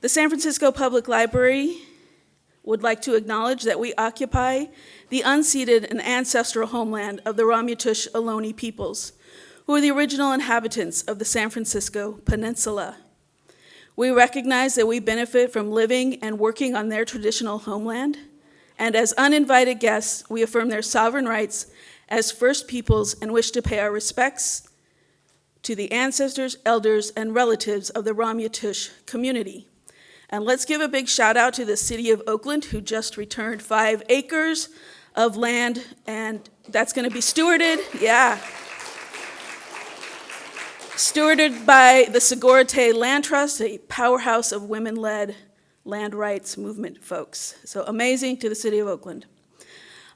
The San Francisco Public Library would like to acknowledge that we occupy the unceded and ancestral homeland of the Ramaytush Ohlone peoples, who are the original inhabitants of the San Francisco Peninsula. We recognize that we benefit from living and working on their traditional homeland, and as uninvited guests, we affirm their sovereign rights as First Peoples and wish to pay our respects to the ancestors, elders, and relatives of the Ramaytush community. And let's give a big shout out to the city of Oakland who just returned five acres of land and that's gonna be stewarded, yeah. Stewarded by the Sogorea Te' Land Trust, a powerhouse of women-led land rights movement folks. So amazing to the city of Oakland.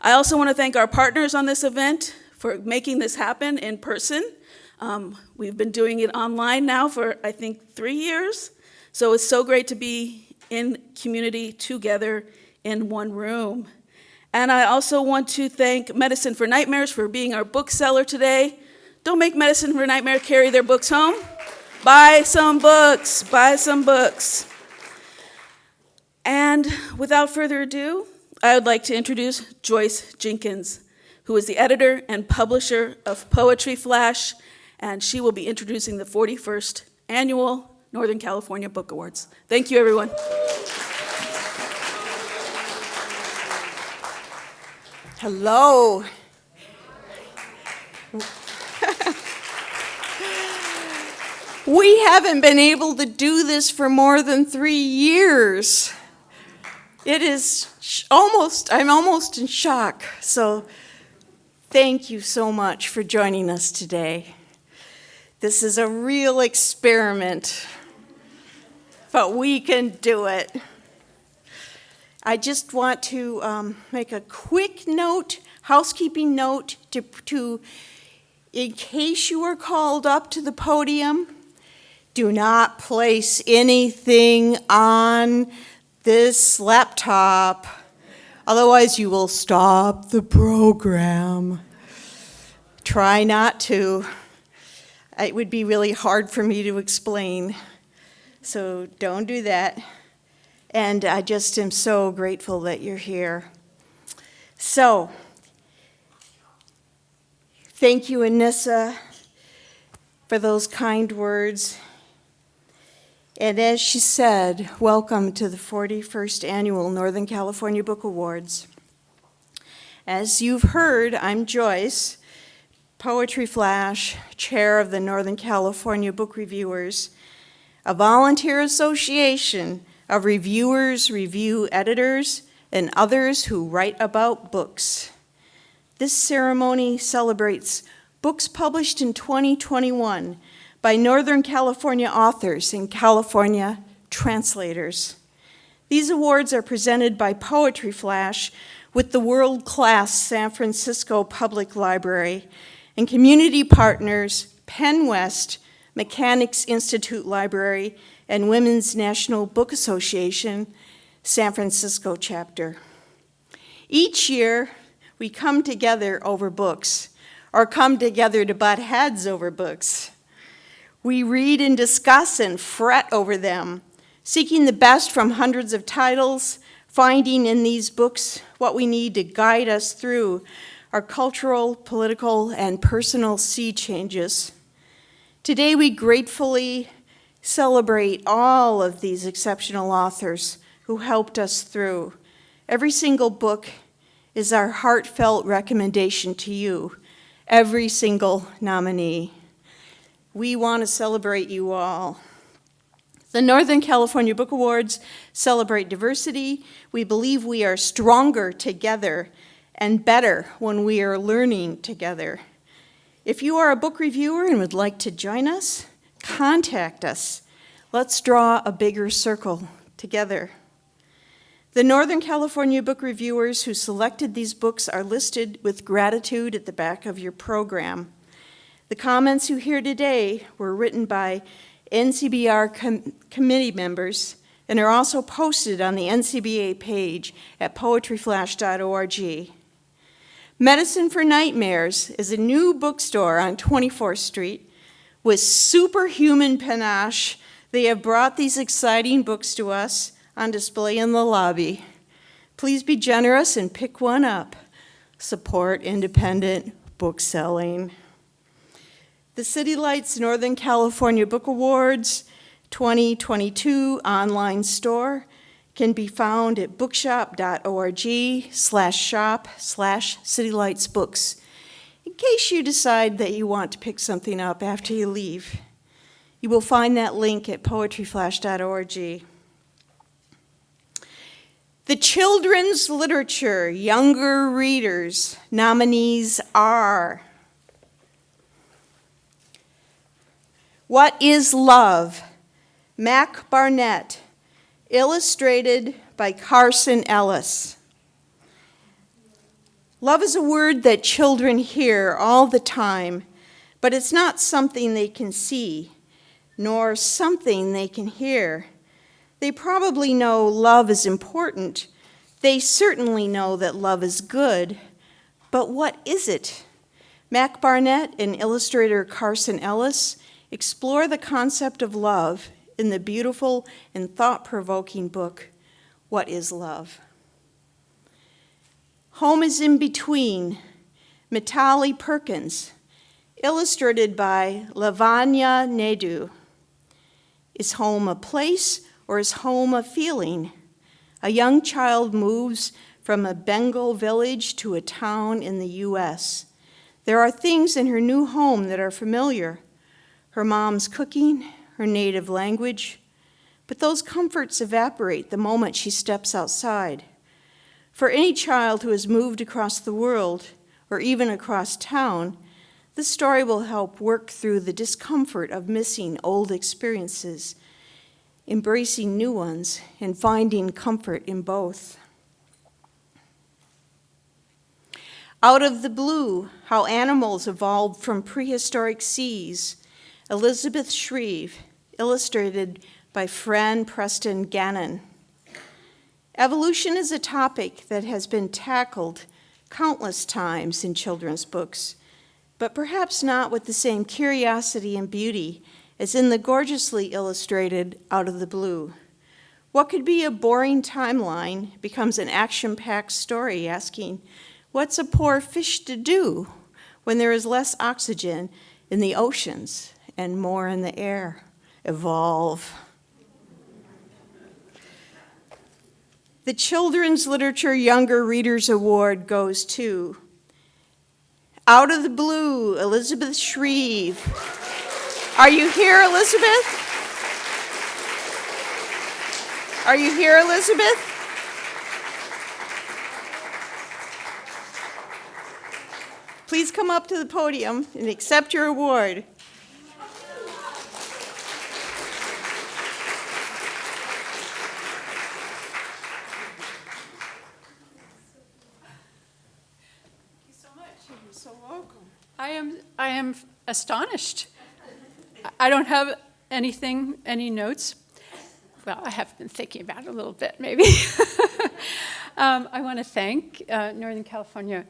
I also wanna thank our partners on this event for making this happen in person. Um, we've been doing it online now for, I think, three years. So it's so great to be in community together in one room. And I also want to thank Medicine for Nightmares for being our bookseller today. Don't make Medicine for Nightmare carry their books home. Buy some books, buy some books. And without further ado, I would like to introduce Joyce Jenkins, who is the editor and publisher of Poetry Flash and she will be introducing the 41st Annual Northern California Book Awards. Thank you, everyone. Hello. we haven't been able to do this for more than three years. It is almost, I'm almost in shock. So thank you so much for joining us today. This is a real experiment, but we can do it. I just want to um, make a quick note, housekeeping note, to, to, in case you are called up to the podium, do not place anything on this laptop. Otherwise, you will stop the program. Try not to it would be really hard for me to explain. So don't do that. And I just am so grateful that you're here. So, thank you, Anissa, for those kind words. And as she said, welcome to the 41st Annual Northern California Book Awards. As you've heard, I'm Joyce, Poetry Flash, chair of the Northern California Book Reviewers, a volunteer association of reviewers, review editors, and others who write about books. This ceremony celebrates books published in 2021 by Northern California authors and California translators. These awards are presented by Poetry Flash with the world-class San Francisco Public Library and community partners PEN West, Mechanics Institute Library, and Women's National Book Association, San Francisco chapter. Each year, we come together over books, or come together to butt heads over books. We read and discuss and fret over them, seeking the best from hundreds of titles, finding in these books what we need to guide us through our cultural, political, and personal sea changes. Today we gratefully celebrate all of these exceptional authors who helped us through. Every single book is our heartfelt recommendation to you, every single nominee. We want to celebrate you all. The Northern California Book Awards celebrate diversity. We believe we are stronger together and better when we are learning together. If you are a book reviewer and would like to join us, contact us. Let's draw a bigger circle together. The Northern California book reviewers who selected these books are listed with gratitude at the back of your program. The comments you hear today were written by NCBR com committee members and are also posted on the NCBA page at poetryflash.org. Medicine for Nightmares is a new bookstore on 24th Street with superhuman panache They have brought these exciting books to us on display in the lobby. Please be generous and pick one up. Support independent bookselling. The City Lights Northern California Book Awards 2022 online store can be found at bookshop.org slash shop slash citylightsbooks in case you decide that you want to pick something up after you leave. You will find that link at poetryflash.org. The Children's Literature Younger Readers nominees are What is Love? Mac Barnett, illustrated by Carson Ellis. Love is a word that children hear all the time, but it's not something they can see, nor something they can hear. They probably know love is important. They certainly know that love is good. But what is it? Mac Barnett and illustrator Carson Ellis explore the concept of love in the beautiful and thought provoking book, What is Love? Home is in Between, Mitali Perkins, illustrated by Lavanya Naidu. Is home a place or is home a feeling? A young child moves from a Bengal village to a town in the U.S. There are things in her new home that are familiar her mom's cooking, her native language, but those comforts evaporate the moment she steps outside. For any child who has moved across the world, or even across town, this story will help work through the discomfort of missing old experiences, embracing new ones, and finding comfort in both. Out of the Blue How Animals Evolved from Prehistoric Seas, Elizabeth Shreve, illustrated by Fran Preston Gannon. Evolution is a topic that has been tackled countless times in children's books, but perhaps not with the same curiosity and beauty as in the gorgeously illustrated Out of the Blue. What could be a boring timeline becomes an action packed story asking, What's a poor fish to do when there is less oxygen in the oceans and more in the air? Evolve. The Children's Literature Younger Readers Award goes to Out of the Blue, Elizabeth Shreve. Are you here, Elizabeth? Are you here, Elizabeth? Please come up to the podium and accept your award. Thank you so much. You're so welcome. I am, I am astonished. I don't have anything, any notes. Well, I have been thinking about it a little bit, maybe. um, I want to thank uh, Northern California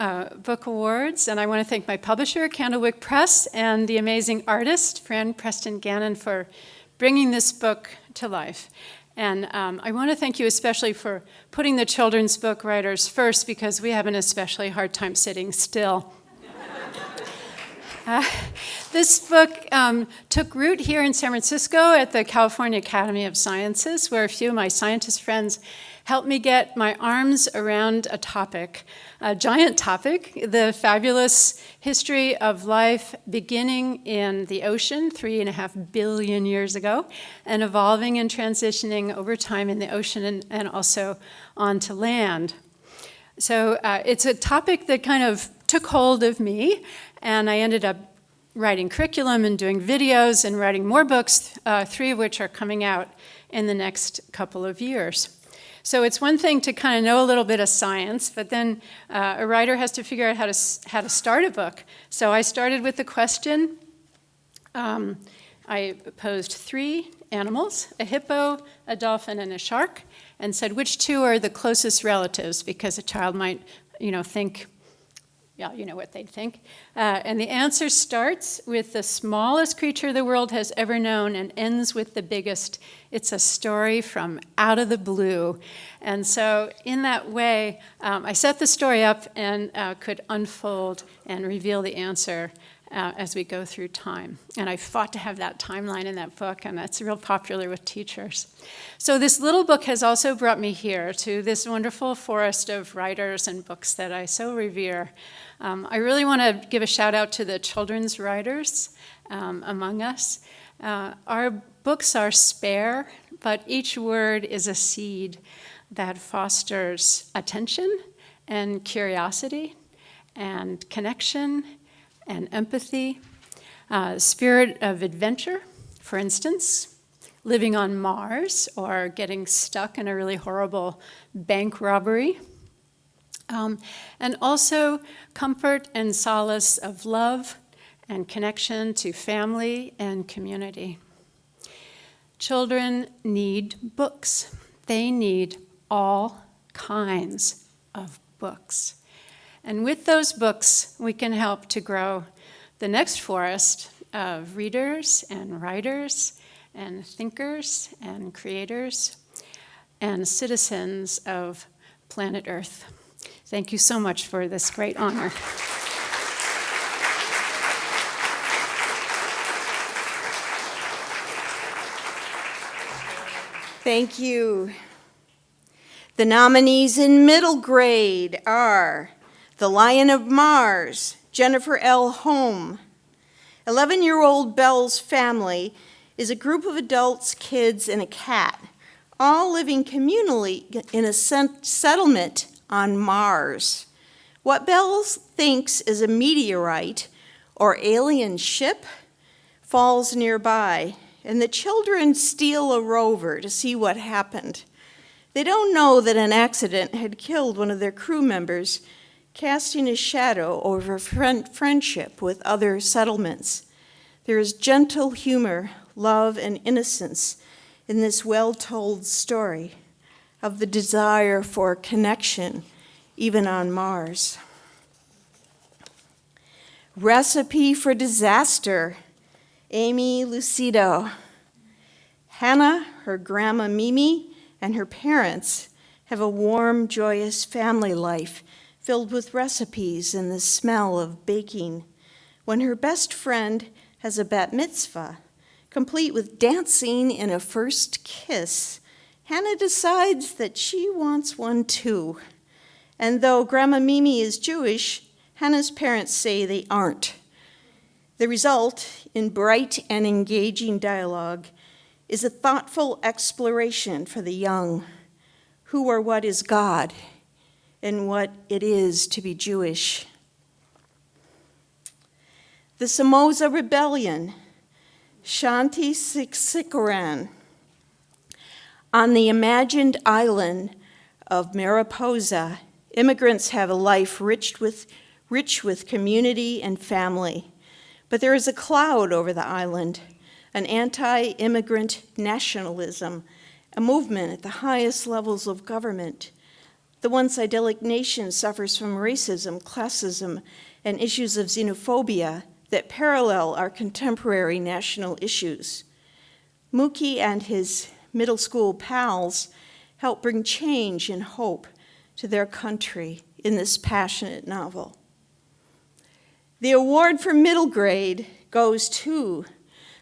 uh, Book Awards, and I want to thank my publisher, Candlewick Press, and the amazing artist, Fran Preston Gannon, for bringing this book to life. And um, I want to thank you especially for putting the children's book writers first because we have an especially hard time sitting still. This book um, took root here in San Francisco at the California Academy of Sciences, where a few of my scientist friends helped me get my arms around a topic, a giant topic, the fabulous history of life beginning in the ocean three and a half billion years ago and evolving and transitioning over time in the ocean and, and also onto land. So uh, it's a topic that kind of took hold of me and I ended up writing curriculum and doing videos and writing more books, uh, three of which are coming out in the next couple of years. So it's one thing to kind of know a little bit of science, but then uh, a writer has to figure out how to, how to start a book. So I started with the question. Um, I posed three animals, a hippo, a dolphin, and a shark, and said which two are the closest relatives, because a child might, you know, think yeah, you know what they'd think. Uh, and the answer starts with the smallest creature the world has ever known and ends with the biggest. It's a story from out of the blue. And so, in that way, um, I set the story up and uh, could unfold and reveal the answer uh, as we go through time. And I fought to have that timeline in that book, and that's real popular with teachers. So, this little book has also brought me here to this wonderful forest of writers and books that I so revere. Um, I really want to give a shout out to the children's writers um, among us. Uh, our books are spare, but each word is a seed that fosters attention and curiosity and connection and empathy, uh, spirit of adventure, for instance, living on Mars or getting stuck in a really horrible bank robbery. Um, and also comfort and solace of love and connection to family and community. Children need books. They need all kinds of books. And with those books, we can help to grow the next forest of readers and writers and thinkers and creators and citizens of planet Earth. Thank you so much for this great honor. Thank you. The nominees in middle grade are The Lion of Mars, Jennifer L. Holm. 11 year old Bell's family is a group of adults, kids, and a cat, all living communally in a settlement on Mars. What Bells thinks is a meteorite or alien ship falls nearby, and the children steal a rover to see what happened. They don't know that an accident had killed one of their crew members, casting a shadow over friendship with other settlements. There is gentle humor, love, and innocence in this well told story of the desire for connection, even on Mars. Recipe for Disaster, Aimee Lucido. Hannah, her grandma Mimi, and her parents have a warm, joyous family life filled with recipes and the smell of baking. When her best friend has a bat mitzvah, complete with dancing and a first kiss, Hannah decides that she wants one too. And though Grandma Mimi is Jewish, Hannah's parents say they aren't. The result, in bright and engaging dialogue, is a thoughtful exploration for the young who or what is God and what it is to be Jewish. The Samosa Rebellion, Shanti Sekaran, on the imagined island of Mariposa, immigrants have a life rich with, rich with community and family. But there is a cloud over the island, an anti immigrant nationalism, a movement at the highest levels of government. The once idyllic nation suffers from racism, classism, and issues of xenophobia that parallel our contemporary national issues. Mookie and his middle school pals help bring change and hope to their country in this passionate novel. The award for middle grade goes to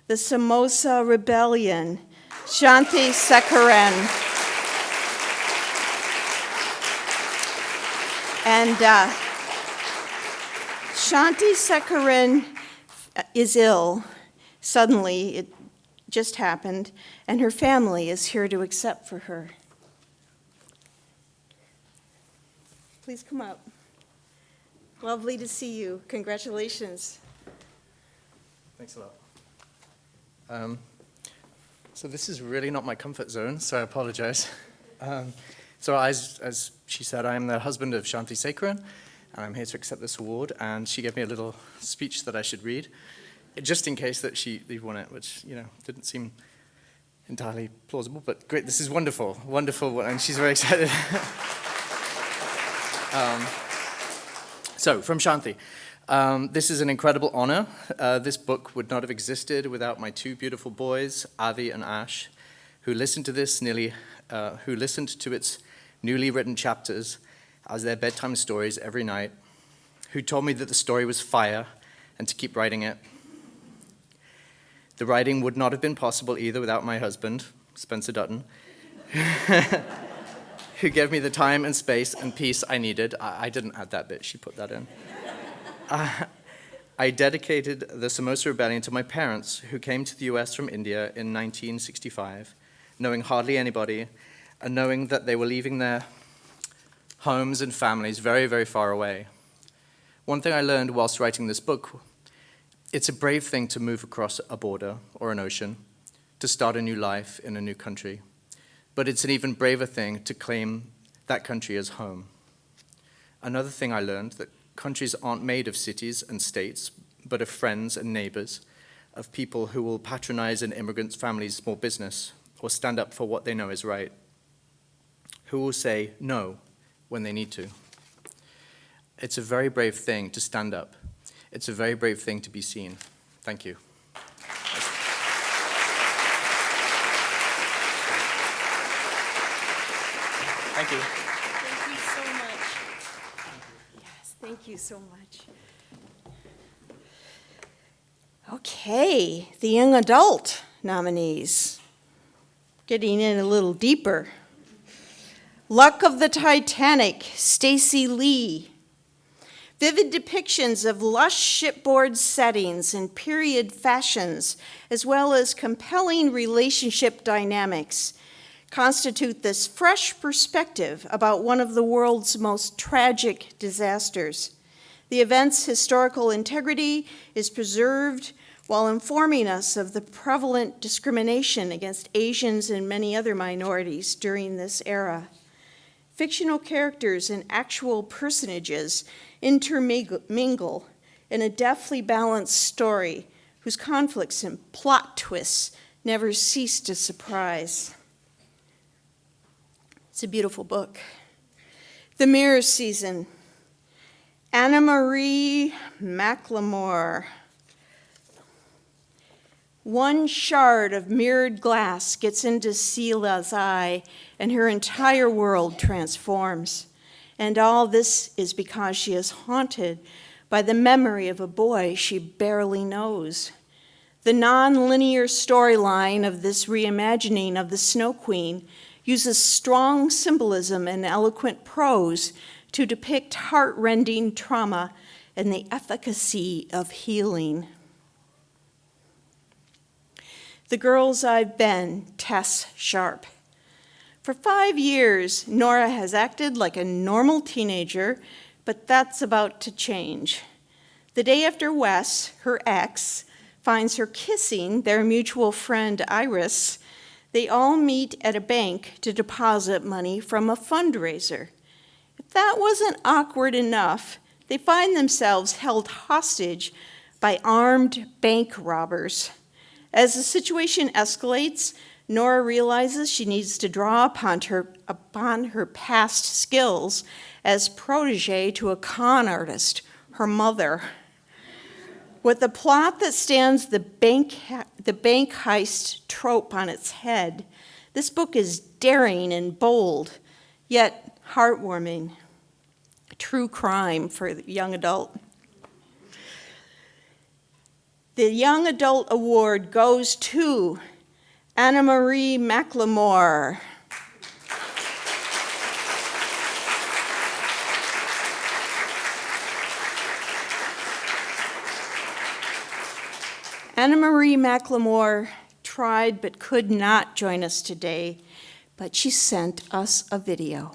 the Samosa Rebellion, Shanti Sekaran. And uh, Shanti Sekaran is ill. Suddenly, it just happened, and her family is here to accept for her. Please come up. Lovely to see you. Congratulations. Thanks a lot. Um, so this is really not my comfort zone, so I apologize. Um, so as, as she said, I am the husband of Shanti Sekaran, and I'm here to accept this award, and she gave me a little speech that I should read just in case that she won it, which you know didn't seem entirely plausible. But great, this is wonderful, wonderful, and she's very excited. um, So, from Shanti. Um, this is an incredible honor. Uh, this book would not have existed without my two beautiful boys, Avi and Ash, who listened to this nearly, uh, who listened to its newly written chapters as their bedtime stories every night, who told me that the story was fire and to keep writing it. The writing would not have been possible either without my husband, Spencer Dutton, who gave me the time and space and peace I needed. I, I didn't add that bit, she put that in. Uh, I dedicated the Samosa Rebellion to my parents, who came to the US from India in 1965, knowing hardly anybody, and knowing that they were leaving their homes and families very, very far away. One thing I learned whilst writing this book it's a brave thing to move across a border or an ocean, to start a new life in a new country. But it's an even braver thing to claim that country as home. Another thing I learned that countries aren't made of cities and states, but of friends and neighbors, of people who will patronize an immigrant's family's small business or stand up for what they know is right, who will say no when they need to. It's a very brave thing to stand up it's a very brave thing to be seen. Thank you. Thank you. Thank you so much. Yes, thank you so much. Okay, the young adult nominees. Getting in a little deeper. Luck of the Titanic, Stacey Lee. Vivid depictions of lush shipboard settings and period fashions, as well as compelling relationship dynamics, constitute this fresh perspective about one of the world's most tragic disasters. The event's historical integrity is preserved while informing us of the prevalent discrimination against Asians and many other minorities during this era. Fictional characters and actual personages intermingle in a deftly balanced story whose conflicts and plot twists never cease to surprise. It's a beautiful book. The Mirror Season. Anna Marie McLemore. One shard of mirrored glass gets into Ciela's eye, and her entire world transforms. And all this is because she is haunted by the memory of a boy she barely knows. The nonlinear storyline of this reimagining of the Snow Queen uses strong symbolism and eloquent prose to depict heart-rending trauma and the efficacy of healing. The Girls I've Been, Tess Sharpe. For five years, Nora has acted like a normal teenager, but that's about to change. The day after Wes, her ex, finds her kissing their mutual friend Iris, they all meet at a bank to deposit money from a fundraiser. If that wasn't awkward enough, they find themselves held hostage by armed bank robbers. As the situation escalates, Nora realizes she needs to draw upon her, upon her past skills as protege to a con artist, her mother. With a plot that stands the bank, the bank heist trope on its head, this book is daring and bold, yet heartwarming. True crime for the young adult. The Young Adult Award goes to Anna Marie McLemore. Anna Marie McLemore tried but could not join us today, but she sent us a video.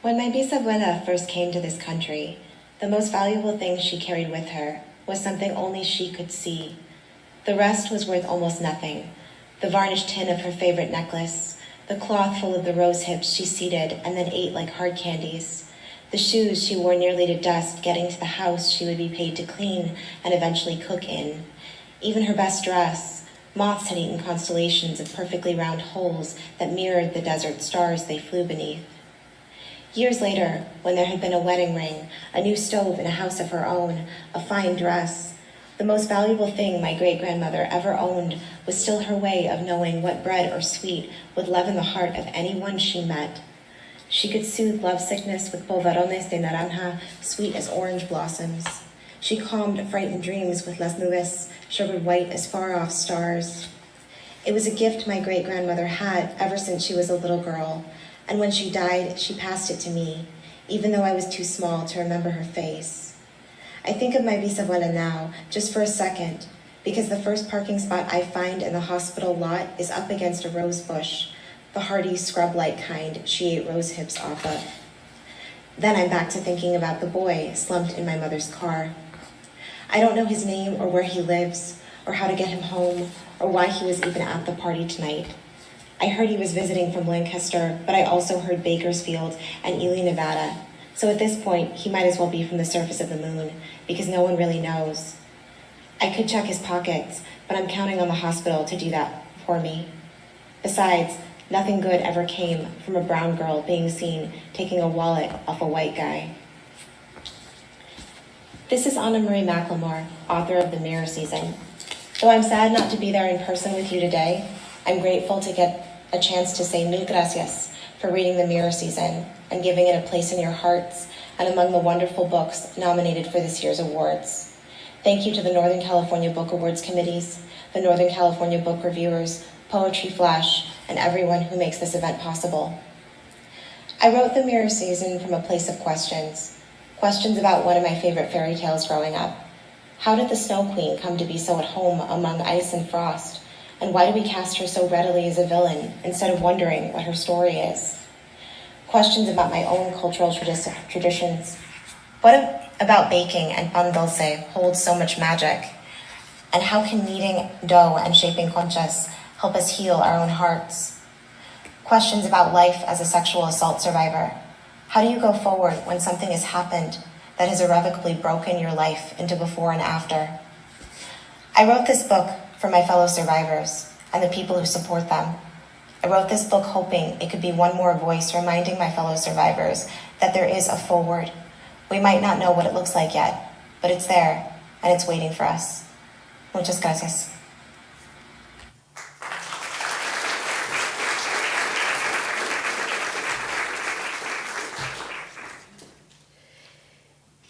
When my bisabuela first came to this country, the most valuable thing she carried with her was something only she could see. The rest was worth almost nothing. The varnished tin of her favorite necklace, the cloth full of the rose hips she seeded and then ate like hard candies, the shoes she wore nearly to dust getting to the house she would be paid to clean and eventually cook in, even her best dress. Moths had eaten constellations of perfectly round holes that mirrored the desert stars they flew beneath. Years later, when there had been a wedding ring, a new stove in a house of her own, a fine dress, the most valuable thing my great grandmother ever owned was still her way of knowing what bread or sweet would leaven the heart of anyone she met. She could soothe lovesickness with polvorones de naranja, sweet as orange blossoms. She calmed frightened dreams with las nubes, sugared white as far off stars. It was a gift my great grandmother had ever since she was a little girl, and when she died, she passed it to me, even though I was too small to remember her face. I think of my bisabuela now, just for a second, because the first parking spot I find in the hospital lot is up against a rose bush, the hardy scrub like kind she ate rose hips off of. Then I'm back to thinking about the boy slumped in my mother's car. I don't know his name or where he lives, or how to get him home, or why he was even at the party tonight. I heard he was visiting from Lancaster, but I also heard Bakersfield and Ely, Nevada. So at this point, he might as well be from the surface of the moon, because no one really knows. I could check his pockets, but I'm counting on the hospital to do that for me. Besides, nothing good ever came from a brown girl being seen taking a wallet off a white guy. This is Anna Marie McLemore, author of The Mirror Season. Though I'm sad not to be there in person with you today, I'm grateful to get a chance to say mil gracias for reading The Mirror Season and giving it a place in your hearts and among the wonderful books nominated for this year's awards. Thank you to the Northern California Book Awards committees, the Northern California Book Reviewers, Poetry Flash, and everyone who makes this event possible. I wrote The Mirror Season from a place of questions. Questions about one of my favorite fairy tales growing up. How did the Snow Queen come to be so at home among ice and frost? And why do we cast her so readily as a villain instead of wondering what her story is? Questions about my own cultural tradi- traditions. What about baking and pan dulce holds so much magic? And how can kneading dough and shaping conchas help us heal our own hearts? Questions about life as a sexual assault survivor. How do you go forward when something has happened that has irrevocably broken your life into before and after? I wrote this book for my fellow survivors and the people who support them. I wrote this book hoping it could be one more voice reminding my fellow survivors that there is a forward. We might not know what it looks like yet, but it's there and it's waiting for us. Muchas gracias.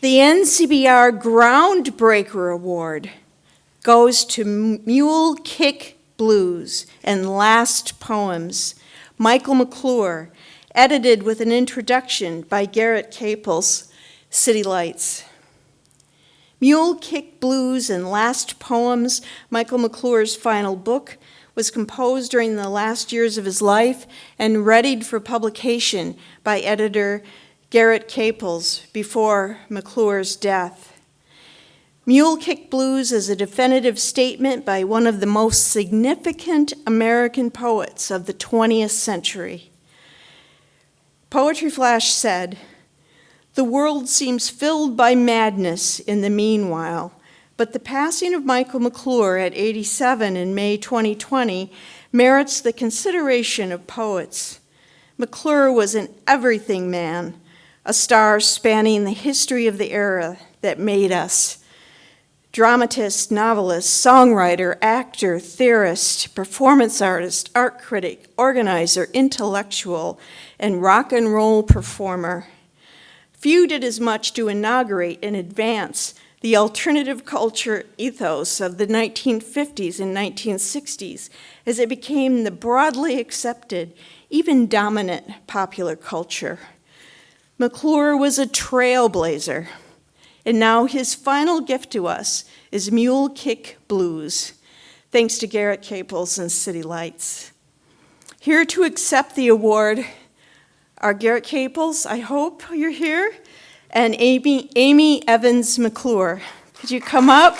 The NCBR Groundbreaker Award goes to Mule Kick Blues and Last Poems, Michael McClure, edited with an introduction by Garrett Caples, City Lights. Mule Kick Blues and Last Poems, Michael McClure's final book, was composed during the last years of his life and readied for publication by editor Garrett Caples before McClure's death. Mule Kick Blues is a definitive statement by one of the most significant American poets of the 20th century. Poetry Flash said, The world seems filled by madness in the meanwhile, but the passing of Michael McClure at 87 in May 2020 merits the consideration of poets. McClure was an everything man, a star spanning the history of the era that made us. Dramatist, novelist, songwriter, actor, theorist, performance artist, art critic, organizer, intellectual, and rock and roll performer. Few did as much to inaugurate and advance the alternative culture ethos of the 1950s and 1960s as it became the broadly accepted, even dominant popular culture. McClure was a trailblazer, and now his final gift to us is Mule Kick Blues, thanks to Garrett Caples and City Lights. Here to accept the award are Garrett Caples, I hope you're here, and Amy, Amy Evans McClure. Could you come up?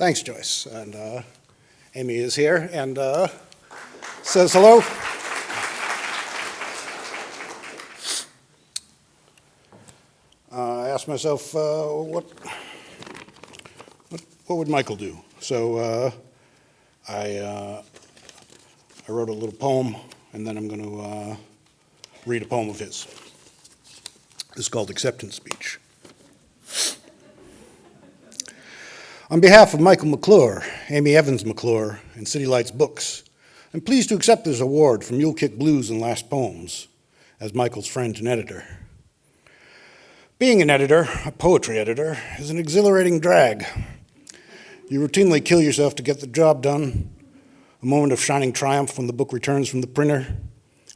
Thanks, Joyce. And uh, Amy is here. And uh, says hello. Uh, I asked myself, what, what, what would Michael do? So uh, I, uh, I wrote a little poem, and then I'm going to uh, read a poem of his. This is called Acceptance Speech. On behalf of Michael McClure, Amy Evans McClure, and City Lights Books, I'm pleased to accept this award from Mule Kick Blues and Last Poems as Michael's friend and editor. Being an editor, a poetry editor, is an exhilarating drag. You routinely kill yourself to get the job done. A moment of shining triumph when the book returns from the printer,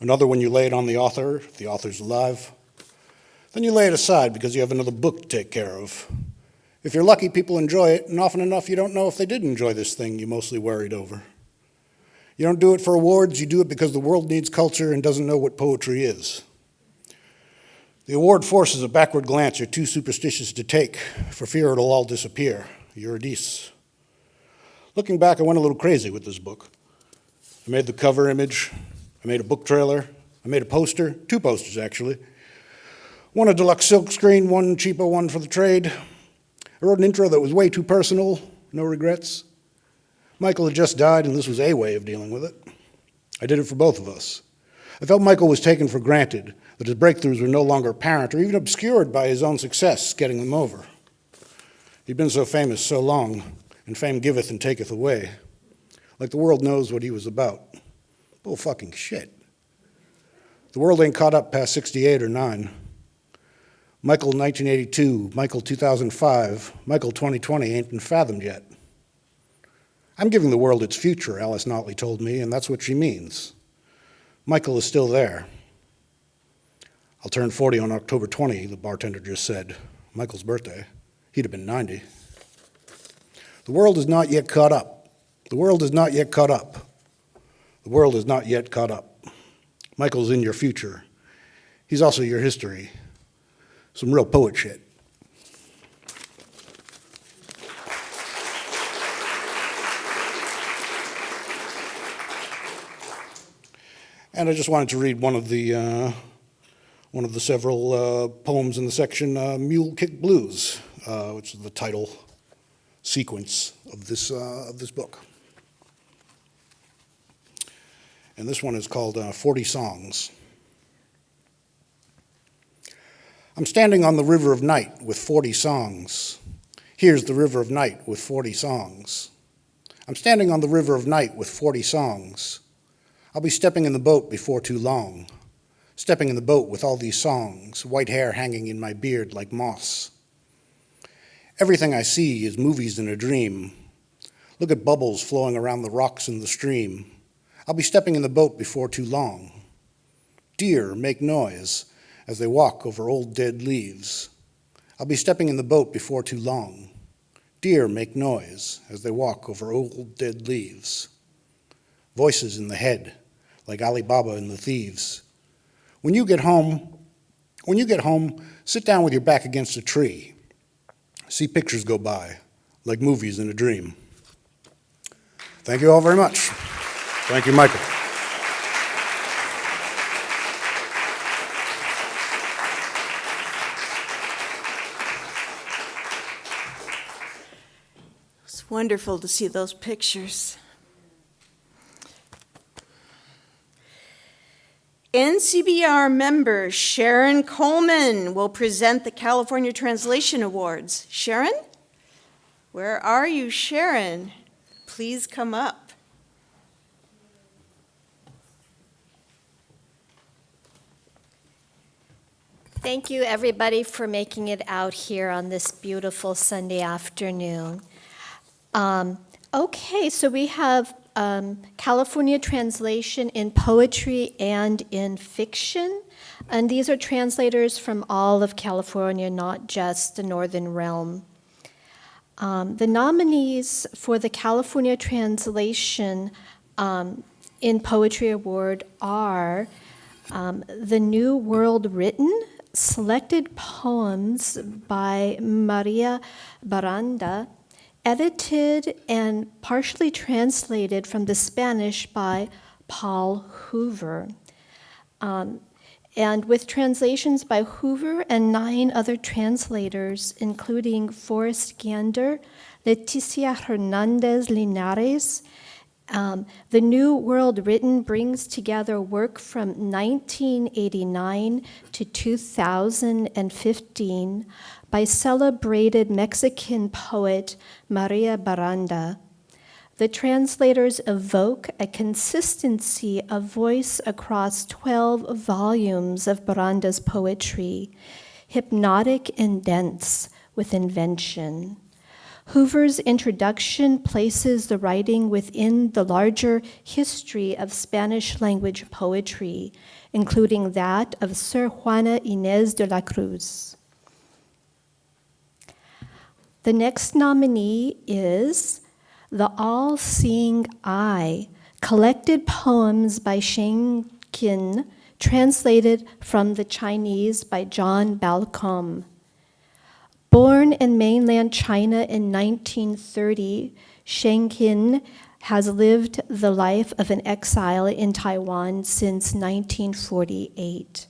another when you lay it on the author, if the author's alive. Then you lay it aside because you have another book to take care of. If you're lucky, people enjoy it, and often enough, you don't know if they did enjoy this thing you mostly worried over. You don't do it for awards, you do it because the world needs culture and doesn't know what poetry is. The award forces a backward glance you're too superstitious to take, for fear it'll all disappear. Eurydice. Looking back, I went a little crazy with this book. I made the cover image, I made a book trailer, I made a poster, two posters actually. One a deluxe silkscreen, one cheaper one for the trade. I wrote an intro that was way too personal, no regrets. Michael had just died, and this was a way of dealing with it. I did it for both of us. I felt Michael was taken for granted, that his breakthroughs were no longer apparent or even obscured by his own success getting them over. He'd been so famous so long, and fame giveth and taketh away, like the world knows what he was about. Bull fucking shit. The world ain't caught up past 68 or 9. Michael 1982, Michael 2005, Michael 2020 ain't been fathomed yet. I'm giving the world its future, Alice Notley told me, and that's what she means. Michael is still there. I'll turn 40 on October 20, the bartender just said. Michael's birthday. He'd have been 90. The world is not yet caught up. The world is not yet caught up. The world is not yet caught up. Michael's in your future. He's also your history. Some real poet shit. And I just wanted to read one of the, uh, one of the several uh, poems in the section uh, Mule Kick Blues, uh, which is the title sequence of this, uh, of this book. And this one is called uh, 40 Songs. I'm standing on the river of night with 40 songs. Here's the river of night with 40 songs. I'm standing on the river of night with 40 songs. I'll be stepping in the boat before too long, stepping in the boat with all these songs, white hair hanging in my beard like moss. Everything I see is movies in a dream. Look at bubbles flowing around the rocks in the stream. I'll be stepping in the boat before too long. Deer make noise as they walk over old dead leaves. I'll be stepping in the boat before too long. Deer make noise as they walk over old dead leaves. Voices in the head, like Ali Baba and the thieves. When you get home, when you get home, sit down with your back against a tree. See pictures go by, like movies in a dream. Thank you all very much. Thank you, Michael. Wonderful to see those pictures. NCBR member Sharon Coleman will present the California Translation Awards. Sharon? Where are you, Sharon? Please come up. Thank you, everybody, for making it out here on this beautiful Sunday afternoon. Um, okay, so we have um, California translation in poetry and in fiction. And these are translators from all of California, not just the Northern Realm. Um, the nominees for the California Translation um, in Poetry Award are um, The New World Written, selected poems by Maria Baranda, edited and partially translated from the Spanish by Paul Hoover. Um, and with translations by Hoover and nine other translators, including Forrest Gander, Leticia Hernandez Linares, um, the New World Written brings together work from 1989 to 2015 by celebrated Mexican poet Maria Baranda. The translators evoke a consistency of voice across 12 volumes of Baranda's poetry, hypnotic and dense with invention. Hoover's introduction places the writing within the larger history of Spanish language poetry, including that of Sor Juana Inés de la Cruz. The next nominee is The All Seeing Eye, collected poems by Shang Qin, translated from the Chinese by John Balcom. Born in mainland China in 1930, Shang Qin has lived the life of an exile in Taiwan since 1948.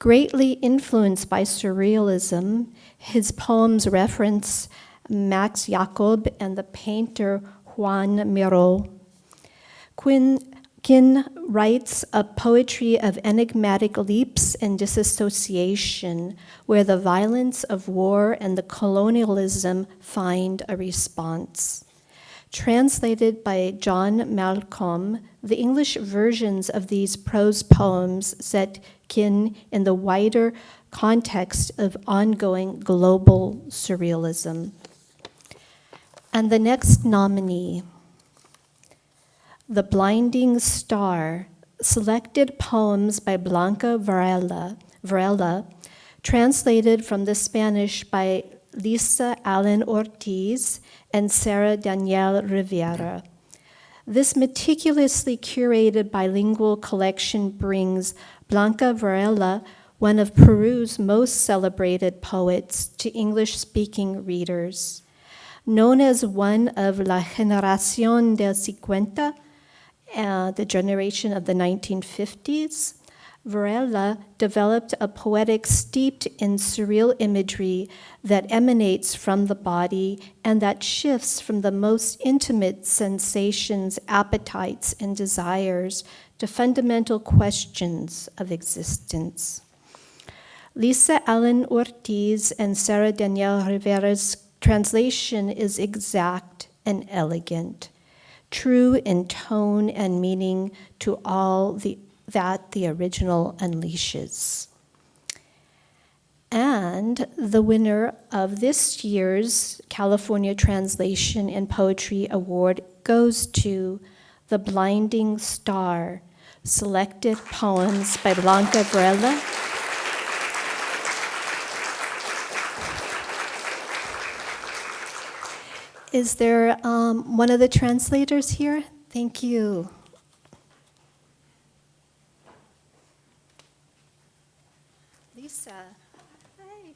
Greatly influenced by surrealism, his poems reference Max Jacob and the painter Juan Miro. Qin writes a poetry of enigmatic leaps and disassociation, where the violence of war and the colonialism find a response. Translated by John Balcom, the English versions of these prose poems set Qin in the wider context of ongoing global surrealism. And the next nominee, The Blinding Star, selected poems by Blanca Varela, Varela translated from the Spanish by Lisa Allen Ortiz and Sarah Danielle Rivera. This meticulously curated bilingual collection brings Blanca Varela, one of Peru's most celebrated poets, to English speaking readers. Known as one of La Generación del Cincuenta, uh, the generation of the 1950s, Varela developed a poetic steeped in surreal imagery that emanates from the body and that shifts from the most intimate sensations, appetites, and desires to fundamental questions of existence. Lisa Allen Ortiz and Sarah Danielle Rivera's translation is exact and elegant, true in tone and meaning to all the, that the original unleashes. And the winner of this year's California Translation and Poetry Award goes to The Blinding Star, selected poems by Blanca Varela. Is there um, one of the translators here? Thank you. Lisa. Hi.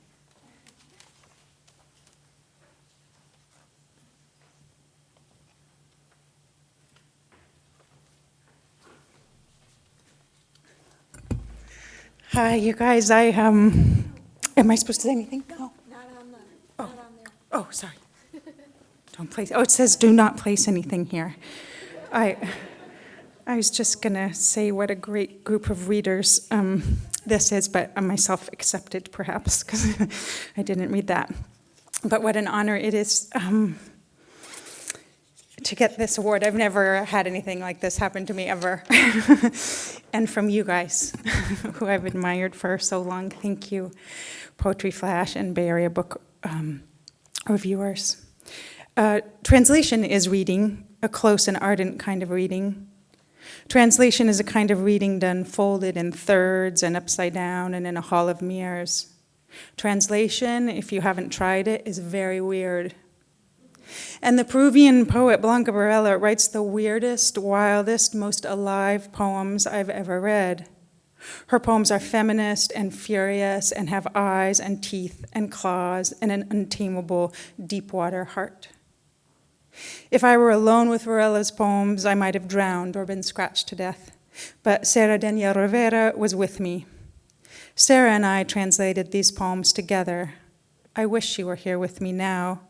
Hi, you guys. I um, am I supposed to say anything? No. Not on the. Oh, oh, sorry. Don't place. Oh, it says do not place anything here. I, I was just gonna say what a great group of readers um, this is, but myself accepted perhaps because I didn't read that. But what an honor it is um, to get this award. I've never had anything like this happen to me ever. and from you guys, who I've admired for so long, thank you, Poetry Flash and Bay Area Book um, reviewers. Uh, translation is reading, a close and ardent kind of reading. Translation is a kind of reading done folded in thirds and upside down and in a hall of mirrors. Translation, if you haven't tried it, is very weird. And the Peruvian poet Blanca Varela writes the weirdest, wildest, most alive poems I've ever read. Her poems are feminist and furious and have eyes and teeth and claws and an untamable deep water heart. If I were alone with Varela's poems, I might have drowned or been scratched to death. But Sarah Daniel Rivera was with me. Sarah and I translated these poems together. I wish she were here with me now.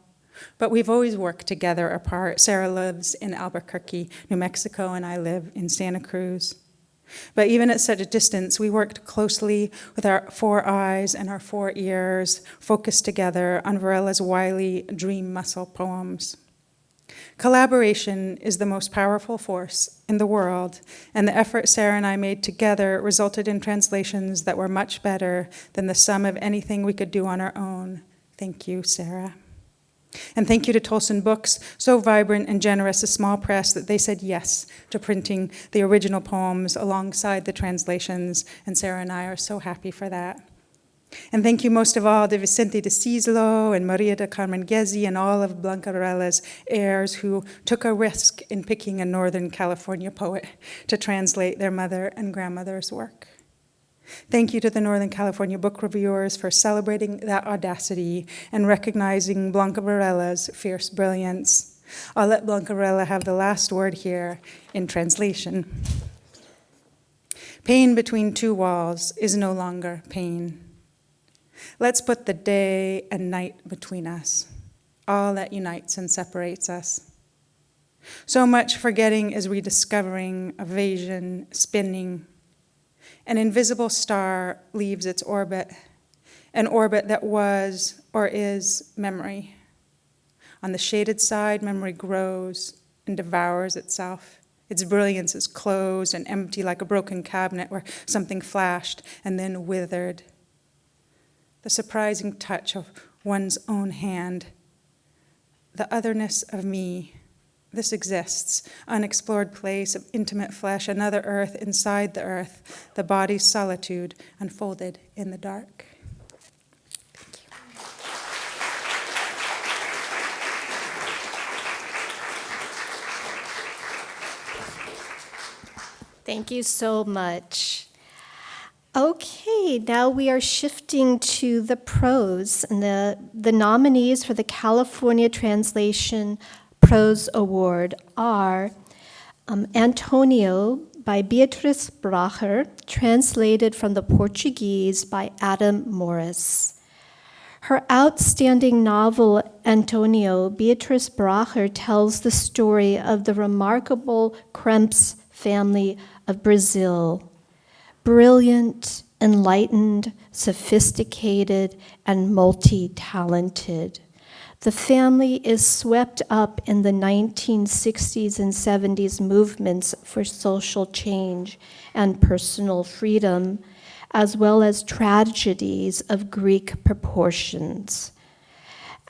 But we've always worked together apart. Sarah lives in Albuquerque, New Mexico, and I live in Santa Cruz. But even at such a distance, we worked closely with our four eyes and our four ears, focused together on Varela's wily dream muscle poems. Collaboration is the most powerful force in the world, and the effort Sarah and I made together resulted in translations that were much better than the sum of anything we could do on our own. Thank you, Sarah. And thank you to Tolsun Books, so vibrant and generous a small press that they said yes to printing the original poems alongside the translations, and Sarah and I are so happy for that. And thank you most of all to Vicente de Szyszlo and Maria de Carmen Gezi and all of Blanca Varela's heirs who took a risk in picking a Northern California poet to translate their mother and grandmother's work. Thank you to the Northern California book reviewers for celebrating that audacity and recognizing Blanca Varela's fierce brilliance. I'll let Blanca Varela have the last word here in translation. Pain between two walls is no longer pain. Let's put the day and night between us, all that unites and separates us. So much forgetting is rediscovering, evasion, spinning. An invisible star leaves its orbit, an orbit that was or is memory. On the shaded side, memory grows and devours itself. Its brilliance is closed and empty like a broken cabinet where something flashed and then withered the surprising touch of one's own hand, the otherness of me. This exists, unexplored place of intimate flesh, another earth inside the earth, the body's solitude unfolded in the dark. Thank you so much. Okay, now we are shifting to the prose, and the, the nominees for the California Translation Prose Award are um, Antonio by Beatrice Bracher, translated from the Portuguese by Adam Morris. Her outstanding novel, Antonio, Beatrice Bracher tells the story of the remarkable Kremps family of Brazil brilliant, enlightened, sophisticated, and multi talented. The family is swept up in the 1960s and 70s movements for social change and personal freedom, as well as tragedies of Greek proportions.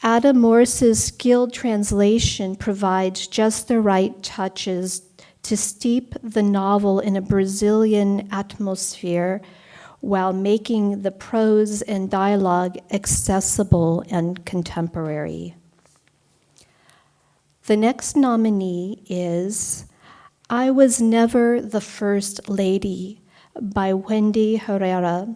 Adam Morris's skilled translation provides just the right touches to steep the novel in a Brazilian atmosphere while making the prose and dialogue accessible and contemporary. The next nominee is I Was Never the First Lady by Wendy Guerra,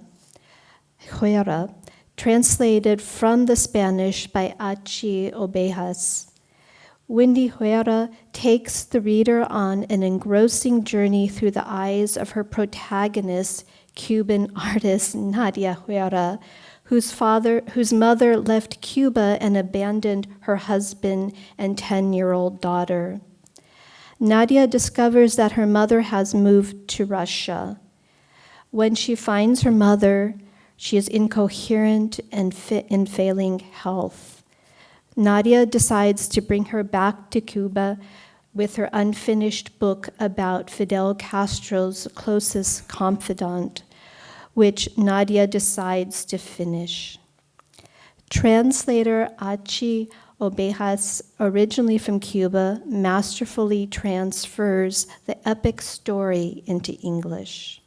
Herrera translated from the Spanish by Achy Obejas. Wendy Guerra takes the reader on an engrossing journey through the eyes of her protagonist, Cuban artist Nadia Herrera, whose father, whose mother left Cuba and abandoned her husband and 10-year-old daughter. Nadia discovers that her mother has moved to Russia. When she finds her mother, she is incoherent and in failing health. Nadia decides to bring her back to Cuba with her unfinished book about Fidel Castro's closest confidant, which Nadia decides to finish. Translator Achy Obejas, originally from Cuba, masterfully transfers the epic story into English.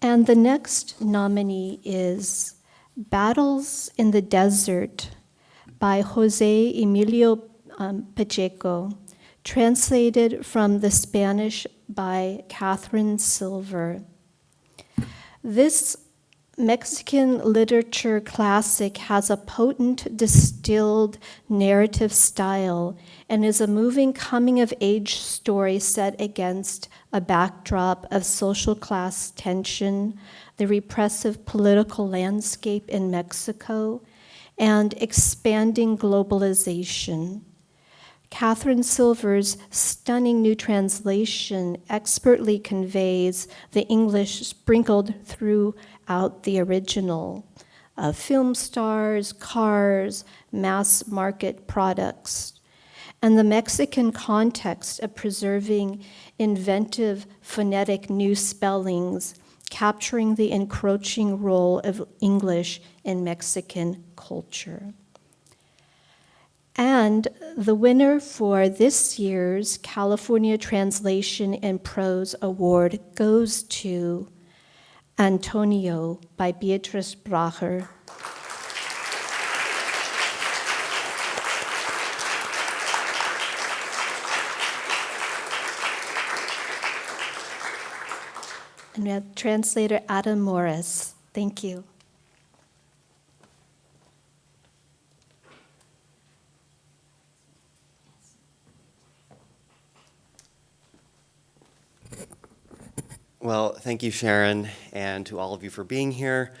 And the next nominee is Battles in the Desert by Jose Emilio um, Pacheco, translated from the Spanish by Katherine Silver. This Mexican literature classic has a potent distilled narrative style and is a moving coming of age story set against a backdrop of social class tension, the repressive political landscape in Mexico, and expanding globalization. Katherine Silver's stunning new translation expertly conveys the English sprinkled throughout the original of film stars, cars, mass market products, and the Mexican context of preserving inventive phonetic new spellings, capturing the encroaching role of English in Mexican culture. And the winner for this year's California Translation in Prose Award goes to Antonio by Beatrice Bracher. And we have translator Adam Morris. Thank you. Well, thank you, Sharon, and to all of you for being here.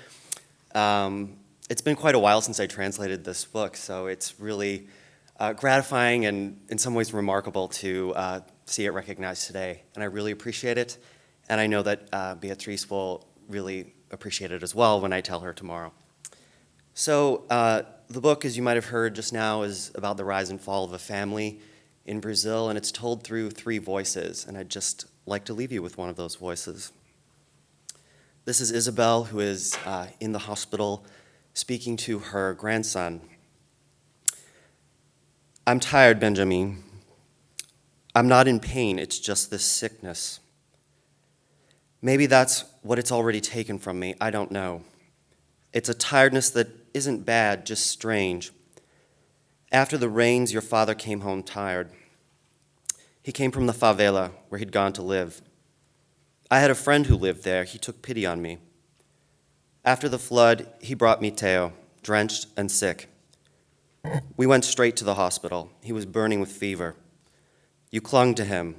Um, it's been quite a while since I translated this book, so it's really uh, gratifying and in some ways remarkable to uh, see it recognized today. And I really appreciate it, and I know that uh, Beatrice will really appreciate it as well when I tell her tomorrow. So uh, the book, as you might have heard just now, is about the rise and fall of a family in Brazil, and it's told through three voices, and I'd just like to leave you with one of those voices. This is Isabel, who is uh, in the hospital speaking to her grandson. I'm tired, Benjamin. I'm not in pain, it's just this sickness. Maybe that's what it's already taken from me, I don't know. It's a tiredness that isn't bad, just strange. After the rains, your father came home tired. He came from the favela where he'd gone to live. I had a friend who lived there. He took pity on me. After the flood, he brought me Teo, drenched and sick. We went straight to the hospital. He was burning with fever. You clung to him,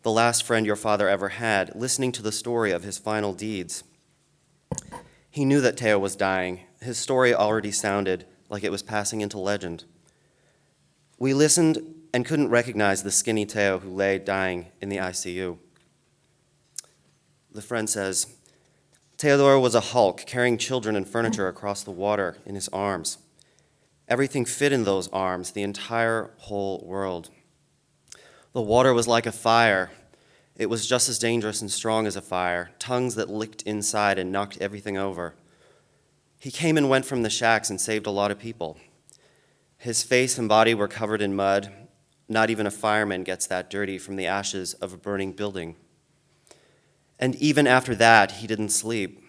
the last friend your father ever had, listening to the story of his final deeds. He knew that Teo was dying. His story already sounded like it was passing into legend. We listened and couldn't recognize the skinny Teo who lay dying in the ICU. The friend says, Teodoro was a hulk carrying children and furniture across the water in his arms. Everything fit in those arms, the entire whole world. The water was like a fire. It was just as dangerous and strong as a fire, tongues that licked inside and knocked everything over. He came and went from the shacks and saved a lot of people. His face and body were covered in mud, not even a fireman gets that dirty from the ashes of a burning building. And even after that, he didn't sleep.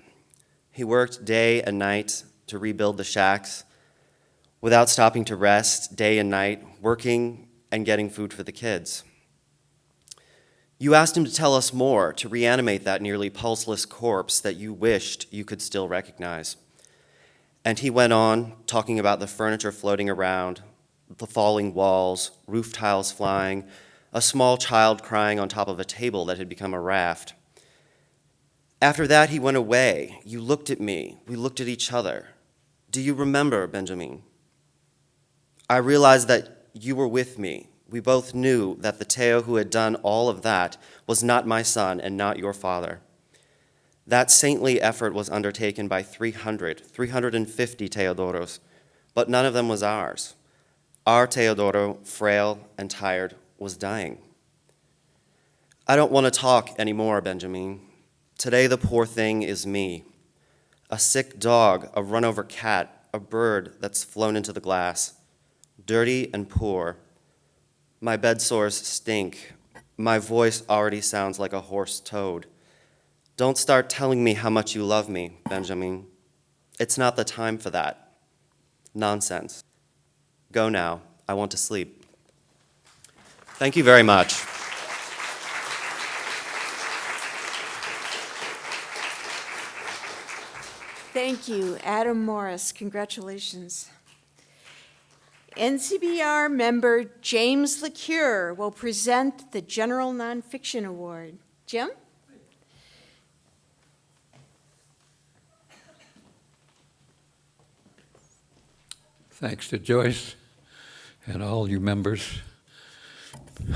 He worked day and night to rebuild the shacks without stopping to rest day and night, working and getting food for the kids. You asked him to tell us more, to reanimate that nearly pulseless corpse that you wished you could still recognize. And he went on, talking about the furniture floating around, the falling walls, roof tiles flying, a small child crying on top of a table that had become a raft. After that, he went away. You looked at me. We looked at each other. Do you remember, Benjamin? I realized that you were with me. We both knew that the Teo who had done all of that was not my son and not your father. That saintly effort was undertaken by 300, 350 Teodoros, but none of them was ours. Our Teodoro, frail and tired, was dying. I don't want to talk anymore, Benjamin. Today, the poor thing is me. A sick dog, a run over cat, a bird that's flown into the glass. Dirty and poor. My bed sores stink. My voice already sounds like a hoarse toad. Don't start telling me how much you love me, Benjamin. It's not the time for that. Nonsense. Go now. I want to sleep. Thank you very much. Thank you, Adam Morris. Congratulations. NCBR member James LaCure will present the General Nonfiction Award. Jim? Thanks to Joyce and all you members.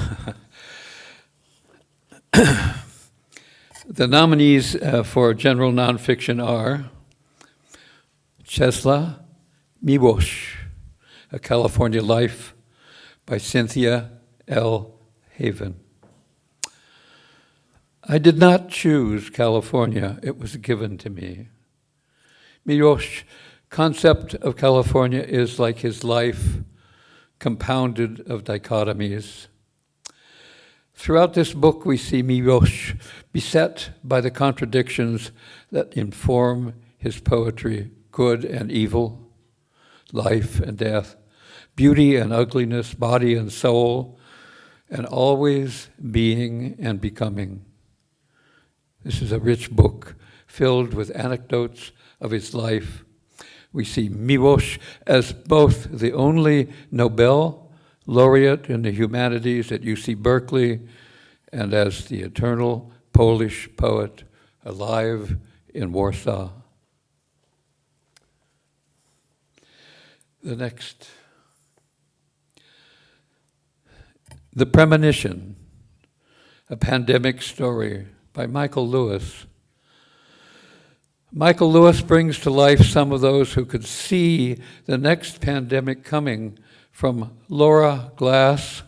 the nominees uh, for general nonfiction are Czesław Miłosz, A California Life by Cynthia L. Haven. I did not choose California, it was given to me. Miłosz concept of California is like his life, compounded of dichotomies. Throughout this book, we see Miłosz beset by the contradictions that inform his poetry good and evil, life and death, beauty and ugliness, body and soul, and always being and becoming. This is a rich book filled with anecdotes of his life we see Miłosz as both the only Nobel laureate in the humanities at UC Berkeley and as the eternal Polish poet alive in Warsaw. The next. The Premonition, a pandemic story by Michael Lewis. Michael Lewis brings to life some of those who could see the next pandemic coming from Laura Glass,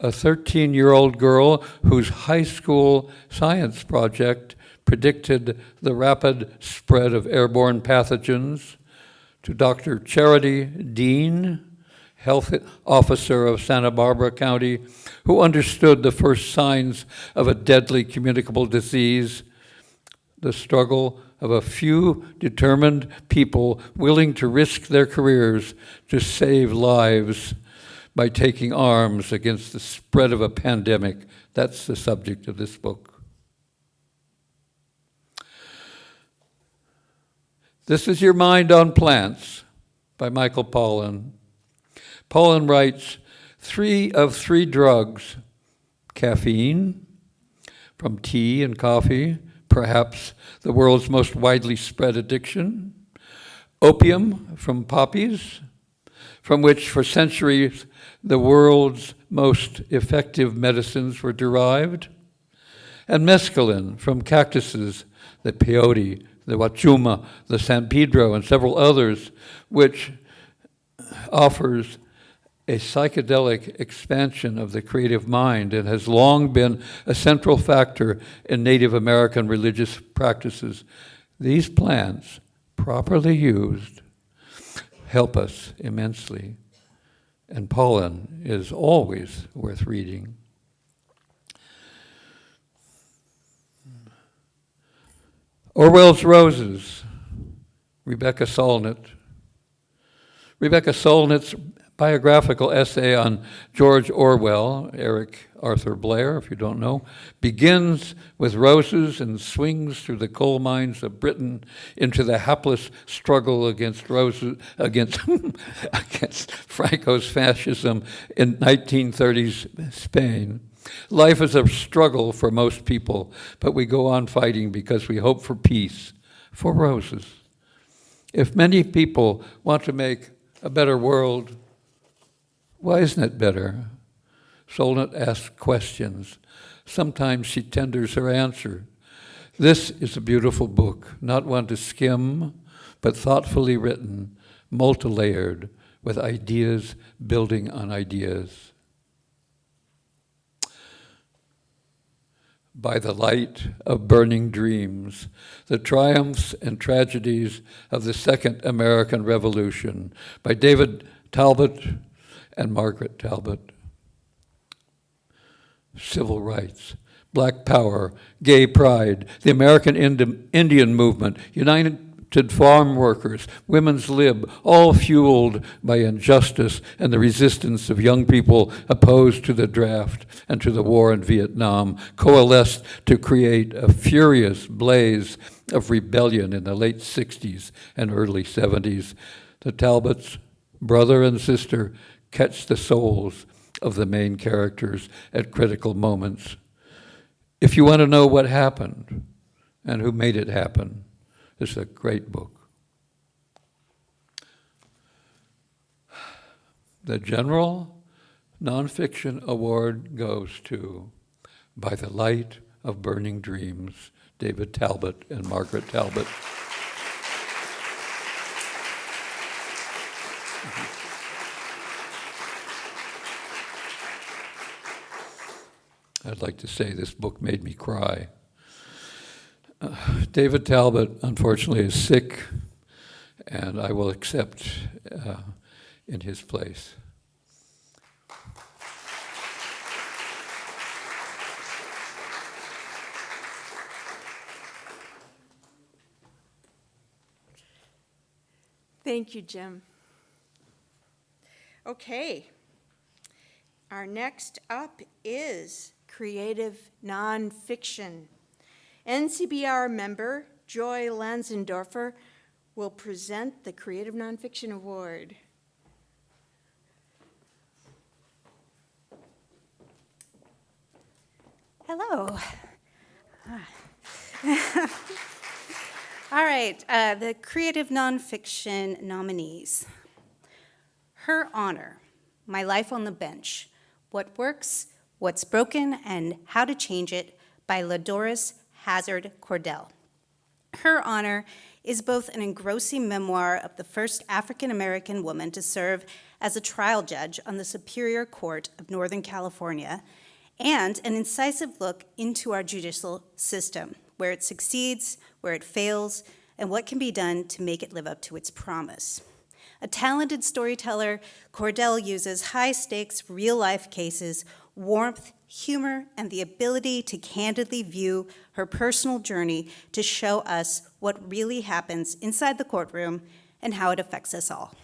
a 13 year old girl whose high school science project predicted the rapid spread of airborne pathogens, to Dr. Charity Dean, health officer of Santa Barbara County, who understood the first signs of a deadly communicable disease, the struggle of a few determined people willing to risk their careers to save lives by taking arms against the spread of a pandemic. That's the subject of this book. This is Your Mind on Plants by Michael Pollan. Pollan writes Three of three drugs caffeine from tea and coffee, perhaps the world's most widely spread addiction, opium from poppies, from which for centuries the world's most effective medicines were derived, and mescaline from cactuses, the peyote, the huachuma, the San Pedro, and several others, which offers a psychedelic expansion of the creative mind and has long been a central factor in Native American religious practices. These plants, properly used, help us immensely. And Pollan is always worth reading. Orwell's Roses, Rebecca Solnit. Rebecca Solnit's biographical essay on George Orwell, Eric Arthur Blair, if you don't know, begins with roses and swings through the coal mines of Britain into the hapless struggle against roses against against Franco's fascism in 1930s Spain. Life is a struggle for most people, but we go on fighting because we hope for peace, for roses. If many people want to make a better world, why isn't it better? Solnit asks questions. Sometimes she tenders her answer. This is a beautiful book, not one to skim, but thoughtfully written, multi-layered, with ideas building on ideas. By the light of burning dreams, the triumphs and tragedies of the Second American Revolution, by David Talbot, and Margaret Talbot. Civil rights, black power, gay pride, the American Indi Indian movement, United farm workers, women's lib, all fueled by injustice and the resistance of young people opposed to the draft and to the war in Vietnam, coalesced to create a furious blaze of rebellion in the late 60s and early 70s. The Talbots, brother and sister, catch the souls of the main characters at critical moments. If you want to know what happened and who made it happen, it's a great book. The General Nonfiction Award goes to By the Light of Burning Dreams, David Talbot and Margaret Talbot. I'd like to say this book made me cry. Uh, David Talbot, unfortunately, is sick, and I will accept uh, in his place. Thank you, Jim. Okay. Our next up is creative nonfiction. NCBR member Joy Lanzendorfer will present the Creative Nonfiction Award. Hello. All right, uh, the creative nonfiction nominees. Her Honor, My Life on the Bench, What Works, What's Broken, and How to Change It by LaDoris Hazzard Cordell. Her Honor is both an engrossing memoir of the first African American woman to serve as a trial judge on the Superior Court of Northern California and an incisive look into our judicial system, where it succeeds, where it fails, and what can be done to make it live up to its promise. A talented storyteller, Cordell uses high stakes, real life cases, warmth, humor, and the ability to candidly view her personal journey to show us what really happens inside the courtroom and how it affects us all.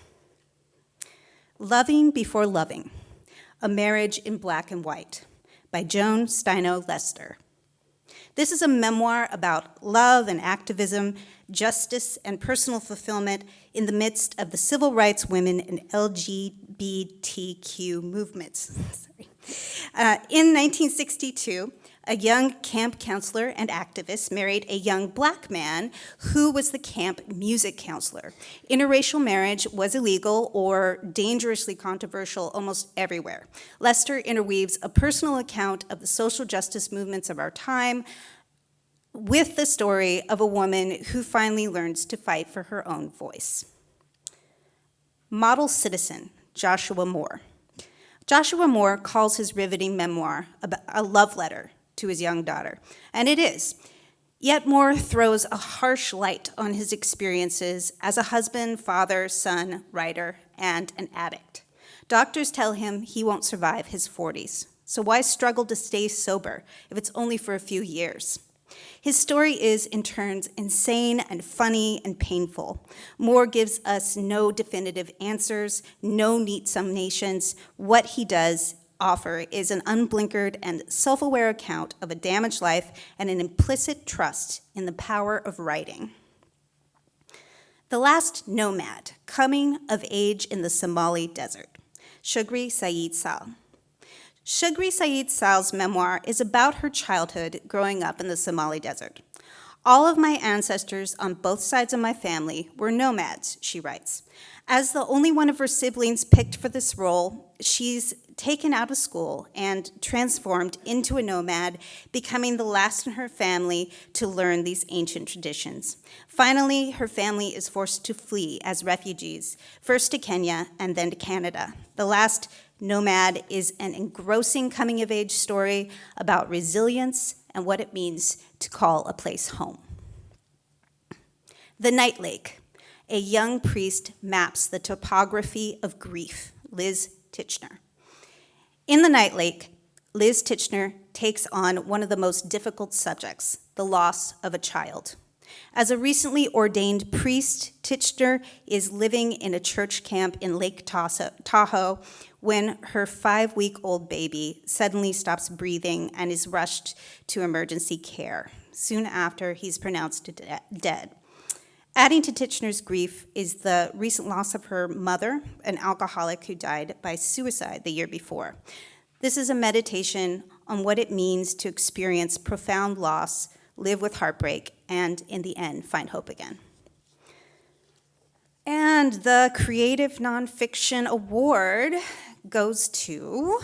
Loving Before Loving A Marriage in Black and White by Joan Steinau Lester. This is a memoir about love and activism, justice and personal fulfillment in the midst of the civil rights, women, and LGBTQ movements. Sorry. Uh, in 1962, a young camp counselor and activist married a young black man who was the camp music counselor. Interracial marriage was illegal or dangerously controversial almost everywhere. Lester interweaves a personal account of the social justice movements of our time with the story of a woman who finally learns to fight for her own voice. Model citizen, Joshua Mohr. Joshua Mohr calls his riveting memoir a love letter to his young daughter, and it is. Yet Mohr throws a harsh light on his experiences as a husband, father, son, writer, and an addict. Doctors tell him he won't survive his 40s, so why struggle to stay sober if it's only for a few years? His story is, in turns, insane and funny and painful. Mohr gives us no definitive answers, no neat summations. What he does offer is an unblinkered and self aware account of a damaged life and an implicit trust in the power of writing. The Last Nomad Coming of Age in the Somali Desert, Shugri Said Salh. Shugri Said Salh's memoir is about her childhood growing up in the Somali desert. All of my ancestors on both sides of my family were nomads, she writes. As the only one of her siblings picked for this role, she's taken out of school and transformed into a nomad, becoming the last in her family to learn these ancient traditions. Finally, her family is forced to flee as refugees, first to Kenya and then to Canada. The last Nomad is an engrossing coming of age story about resilience and what it means to call a place home. The Night Lake. A young priest maps the topography of grief, Liz Tichenor. In The Night Lake, Liz Tichenor takes on one of the most difficult subjects, the loss of a child. As a recently ordained priest, Tichenor is living in a church camp in Lake Tahoe when her five week old baby suddenly stops breathing and is rushed to emergency care. Soon after, he's pronounced de- dead. Adding to Tichenor's grief is the recent loss of her mother, an alcoholic who died by suicide the year before. This is a meditation on what it means to experience profound loss, live with heartbreak, and in the end, find hope again. And the Creative Nonfiction Award goes to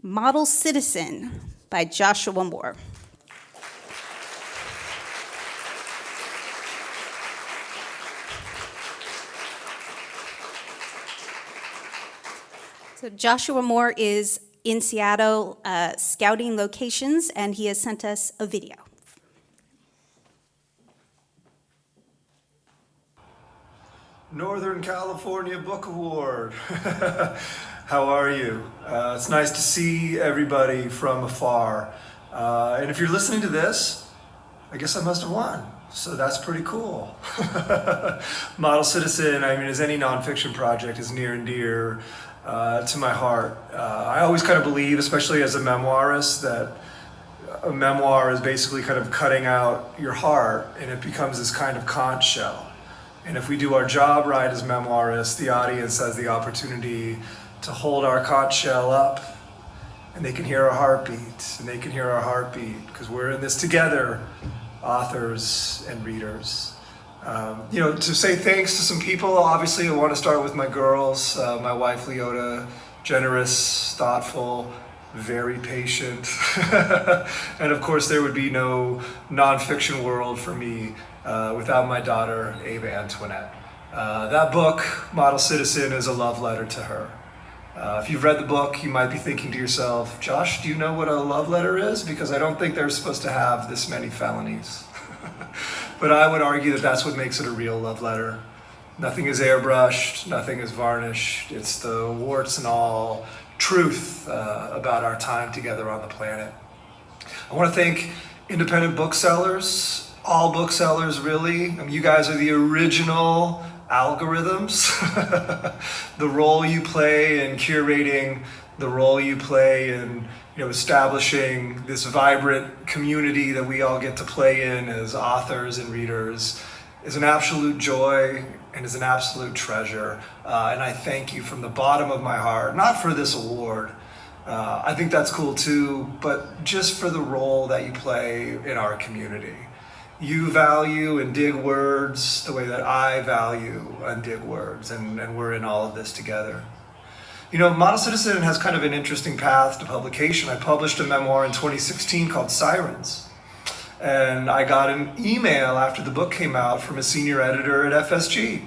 Model Citizen by Joshua Mohr. So Joshua Mohr is in Seattle uh, scouting locations, and he has sent us a video. Northern California Book Award. How are you? Uh, it's nice to see everybody from afar. Uh, and if you're listening to this, I guess I must have won. So that's pretty cool. Model Citizen, I mean, as any nonfiction project, is near and dear uh, to my heart. Uh, I always kind of believe, especially as a memoirist, that a memoir is basically kind of cutting out your heart and it becomes this kind of conch shell. And if we do our job right as memoirists, the audience has the opportunity to hold our conch shell up and they can hear our heartbeat and they can hear our heartbeat because we're in this together, authors and readers. Um, you know, to say thanks to some people, obviously I want to start with my girls, uh, my wife Leota, generous, thoughtful, very patient. and of course there would be no nonfiction world for me uh, without my daughter, Ava Antoinette. Uh, that book, Model Citizen, is a love letter to her. Uh, if you've read the book, you might be thinking to yourself, Josh, do you know what a love letter is? Because I don't think they're supposed to have this many felonies. but I would argue that that's what makes it a real love letter. Nothing is airbrushed, nothing is varnished. It's the warts and all truth uh, about our time together on the planet. I want to thank independent booksellers, all booksellers really. I mean, you guys are the original algorithms. the role you play in curating, the role you play in you know, establishing this vibrant community that we all get to play in as authors and readers is an absolute joy and is an absolute treasure. Uh, and I thank you from the bottom of my heart, not for this award. Uh, I think that's cool too, but just for the role that you play in our community. You value and dig words the way that I value and dig words, and, and we're in all of this together. You know, Model Citizen has kind of an interesting path to publication. I published a memoir in 2016 called Sirens. And I got an email after the book came out from a senior editor at FSG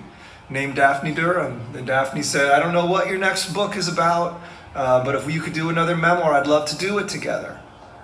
named Daphne Durham. And Daphne said, I don't know what your next book is about, uh, but if you could do another memoir, I'd love to do it together.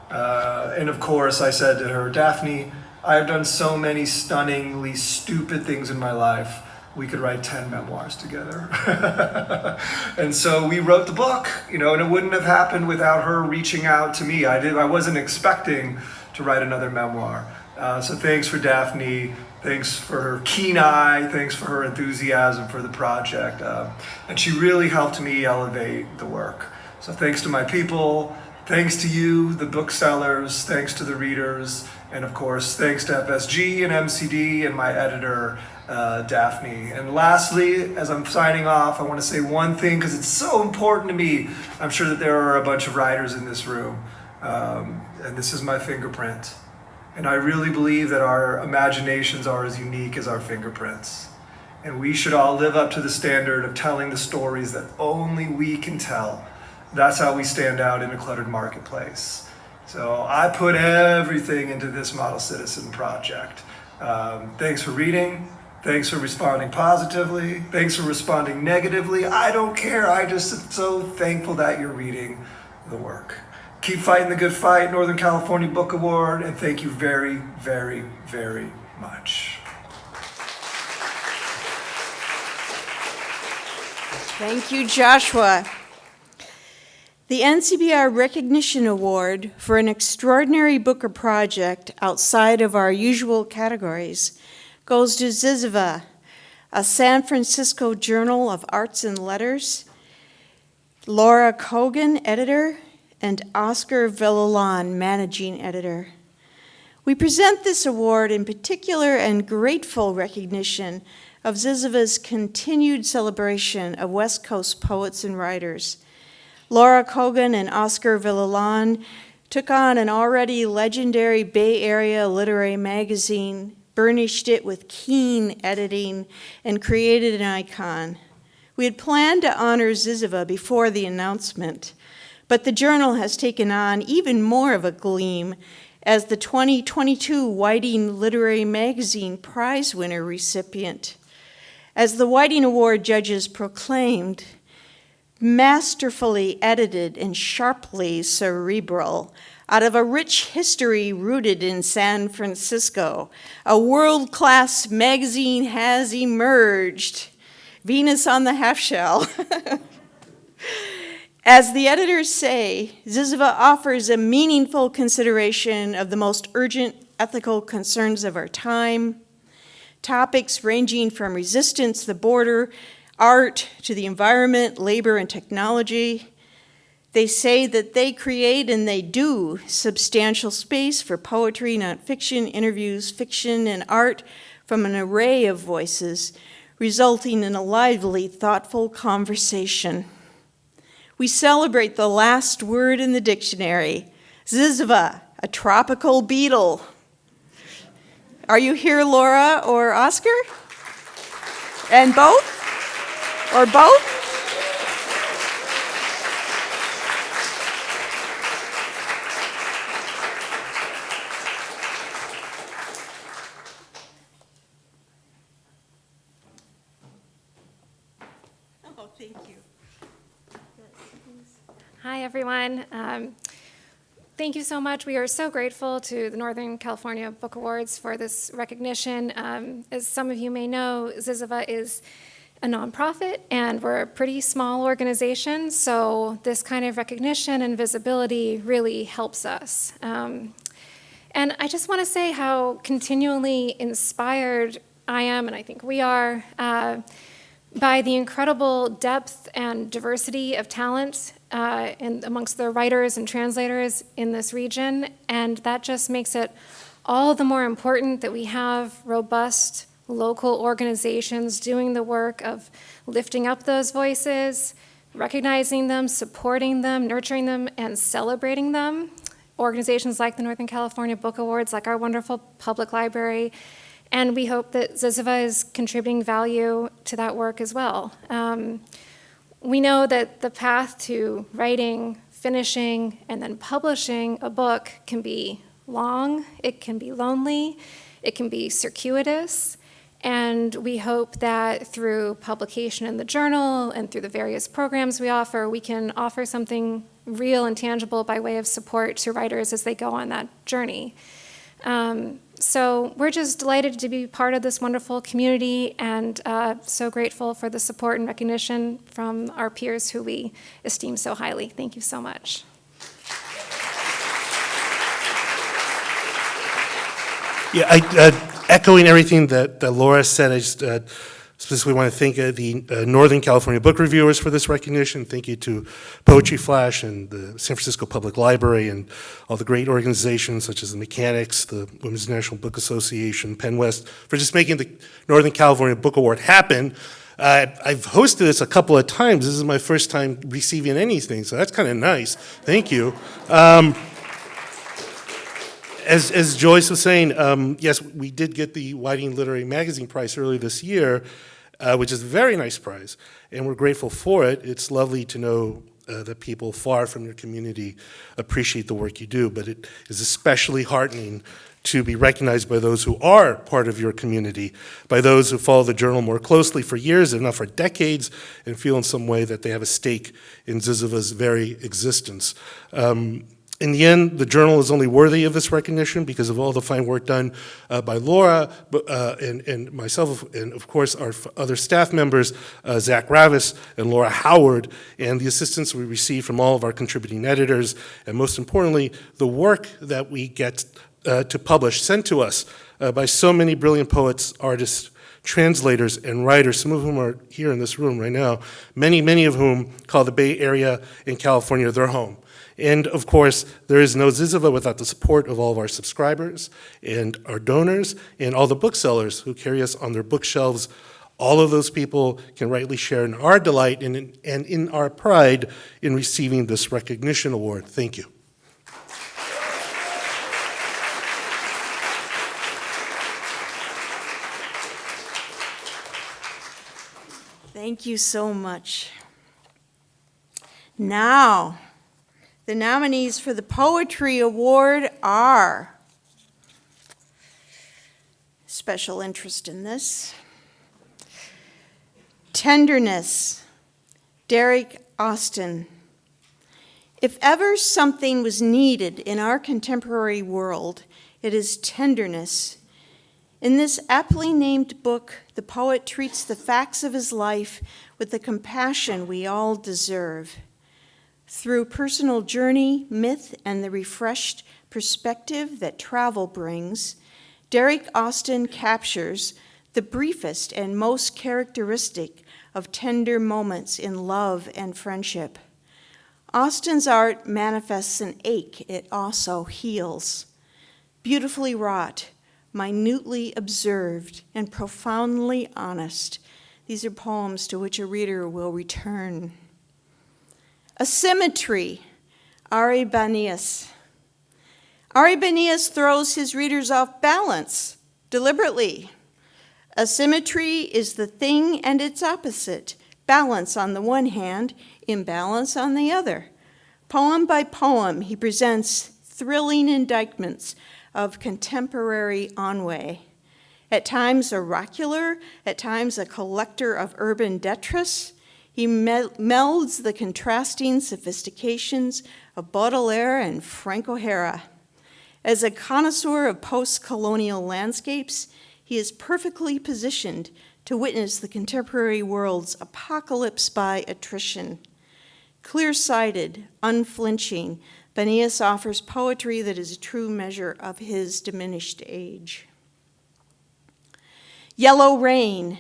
Uh, and of course, I said to her, Daphne, I have done so many stunningly stupid things in my life. We could write 10 memoirs together. and so we wrote the book, you know, and it wouldn't have happened without her reaching out to me. I, did, I wasn't expecting to write another memoir. Uh, so thanks for Daphne. Thanks for her keen eye. Thanks for her enthusiasm for the project. Uh, and she really helped me elevate the work. So thanks to my people. Thanks to you, the booksellers. Thanks to the readers. And of course, thanks to FSG and MCD and my editor, uh, Daphne. And lastly, as I'm signing off, I want to say one thing because it's so important to me. I'm sure that there are a bunch of writers in this room. Um, and this is my fingerprint. And I really believe that our imaginations are as unique as our fingerprints. And we should all live up to the standard of telling the stories that only we can tell. That's how we stand out in a cluttered marketplace. So I put everything into this Model Citizen project. Um, thanks for reading. Thanks for responding positively. Thanks for responding negatively. I don't care. I just am so thankful that you're reading the work. Keep fighting the good fight, Northern California Book Award, and thank you very, very, very much. Thank you, Joshua. The NCBR Recognition Award for an extraordinary book or project outside of our usual categories goes to Zyzzyva, a San Francisco Journal of Arts and Letters, Laura Cogan, editor, and Oscar Villalon, managing editor. We present this award in particular and grateful recognition of Zyzzyva's continued celebration of West Coast poets and writers. Laura Cogan and Oscar Villalon took on an already legendary Bay Area literary magazine, burnished it with keen editing, and created an icon. We had planned to honor Zyzzyva before the announcement, but the journal has taken on even more of a gleam as the 2022 Whiting Literary Magazine prize winner recipient. As the Whiting Award judges proclaimed, masterfully edited and sharply cerebral, out of a rich history rooted in San Francisco, a world-class magazine has emerged. Venus on the half shell. As the editors say, Zyzzyva offers a meaningful consideration of the most urgent ethical concerns of our time, topics ranging from resistance, the border, art, to the environment, labor, and technology. They say that they create and they do substantial space for poetry, nonfiction, interviews, fiction, and art from an array of voices, resulting in a lively, thoughtful conversation. We celebrate the last word in the dictionary, Zyzzyva, a tropical beetle. Are you here, Laura or Oscar? And both? Or both? Oh, thank you. Hi, everyone. Um, thank you so much. We are so grateful to the Northern California Book Awards for this recognition. Um, as some of you may know, Zyzzyva is a nonprofit and we're a pretty small organization, so this kind of recognition and visibility really helps us. Um, and I just want to say how continually inspired I am, and I think we are, uh, by the incredible depth and diversity of talent uh, in, amongst the writers and translators in this region, and that just makes it all the more important that we have robust local organizations doing the work of lifting up those voices, recognizing them, supporting them, nurturing them, and celebrating them. Organizations like the Northern California Book Awards, like our wonderful public library, and we hope that Zyzzyva is contributing value to that work as well. Um, we know that the path to writing, finishing, and then publishing a book can be long, it can be lonely, it can be circuitous, and we hope that through publication in the journal and through the various programs we offer, we can offer something real and tangible by way of support to writers as they go on that journey. Um, so we're just delighted to be part of this wonderful community and uh, so grateful for the support and recognition from our peers who we esteem so highly. Thank you so much. Yeah, I, uh, echoing everything that, that Laura said, I just uh, specifically want to thank uh, the uh, Northern California book reviewers for this recognition. Thank you to Poetry Flash and the San Francisco Public Library and all the great organizations such as the Mechanics, the Women's National Book Association, PEN West, for just making the Northern California Book Award happen. Uh, I've hosted this a couple of times. This is my first time receiving anything, so that's kind of nice. Thank you. Um, as, as Joyce was saying, um, yes, we did get the Whiting Literary Magazine Prize earlier this year, uh, which is a very nice prize, and we're grateful for it. It's lovely to know uh, that people far from your community appreciate the work you do, but it is especially heartening to be recognized by those who are part of your community, by those who follow the journal more closely for years, if not for decades, and feel in some way that they have a stake in Zyzzyva's very existence. Um, In the end, the journal is only worthy of this recognition because of all the fine work done uh, by Laura uh, and, and myself, and of course our other staff members, uh, Zach Ravis and Laura Howard, and the assistance we receive from all of our contributing editors, and most importantly, the work that we get uh, to publish sent to us uh, by so many brilliant poets, artists, translators, and writers, some of whom are here in this room right now, many, many of whom call the Bay Area in California their home. And of course, there is no Zyzzyva without the support of all of our subscribers and our donors and all the booksellers who carry us on their bookshelves. All of those people can rightly share in our delight and in, and in our pride in receiving this recognition award. Thank you. Thank you so much. Now, the nominees for the Poetry Award are special interest in this. Tenderness, Derek Austin. If ever something was needed in our contemporary world, it is tenderness. In this aptly named book, the poet treats the facts of his life with the compassion we all deserve. Through personal journey, myth, and the refreshed perspective that travel brings, Derek Austin captures the briefest and most characteristic of tender moments in love and friendship. Austin's art manifests an ache, it also heals. Beautifully wrought, minutely observed, and profoundly honest, these are poems to which a reader will return. A symmetry, Ari Banias. Ari Banias throws his readers off balance deliberately. Asymmetry is the thing and its opposite balance on the one hand, imbalance on the other. Poem by poem, he presents thrilling indictments of contemporary ennui. At times oracular, at times a collector of urban detritus, he melds the contrasting sophistications of Baudelaire and Frank O'Hara. As a connoisseur of post colonial landscapes, he is perfectly positioned to witness the contemporary world's apocalypse by attrition. Clear sighted, unflinching, Banias offers poetry that is a true measure of his diminished age. Yellow Rain,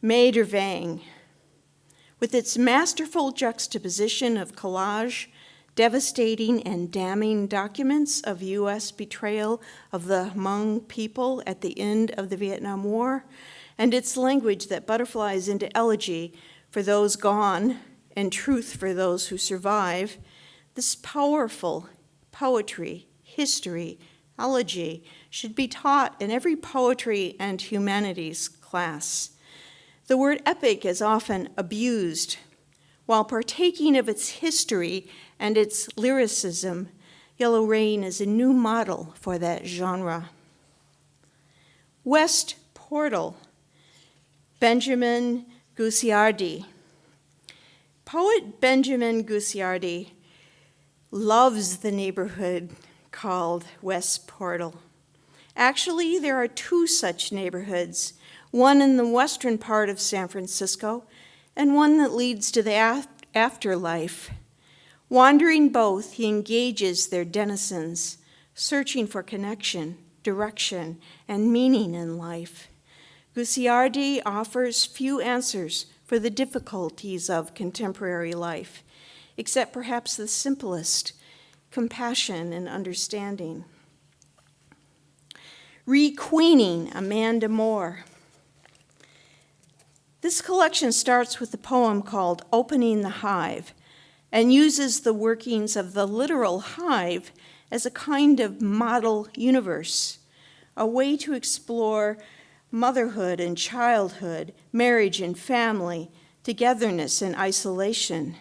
Vang, with its masterful juxtaposition of collage, devastating and damning documents of U.S. betrayal of the Hmong people at the end of the Vietnam War, and its language that butterflies into elegy for those gone and truth for those who survive, this powerful poetry, history, elegy should be taught in every poetry and humanities class. The word epic is often abused. While partaking of its history and its lyricism, Yellow Rain is a new model for that genre. West Portal, Benjamin Gucciardi. Poet Benjamin Gucciardi loves the neighborhood called West Portal. Actually, there are two such neighborhoods one in the western part of San Francisco, and one that leads to the afterlife. Wandering both, he engages their denizens, searching for connection, direction, and meaning in life. Gucciardi offers few answers for the difficulties of contemporary life, except perhaps the simplest compassion and understanding. Requeening Amanda Moore. This collection starts with a poem called Opening the Hive and uses the workings of the literal hive as a kind of model universe, a way to explore motherhood and childhood, marriage and family, togetherness and isolation.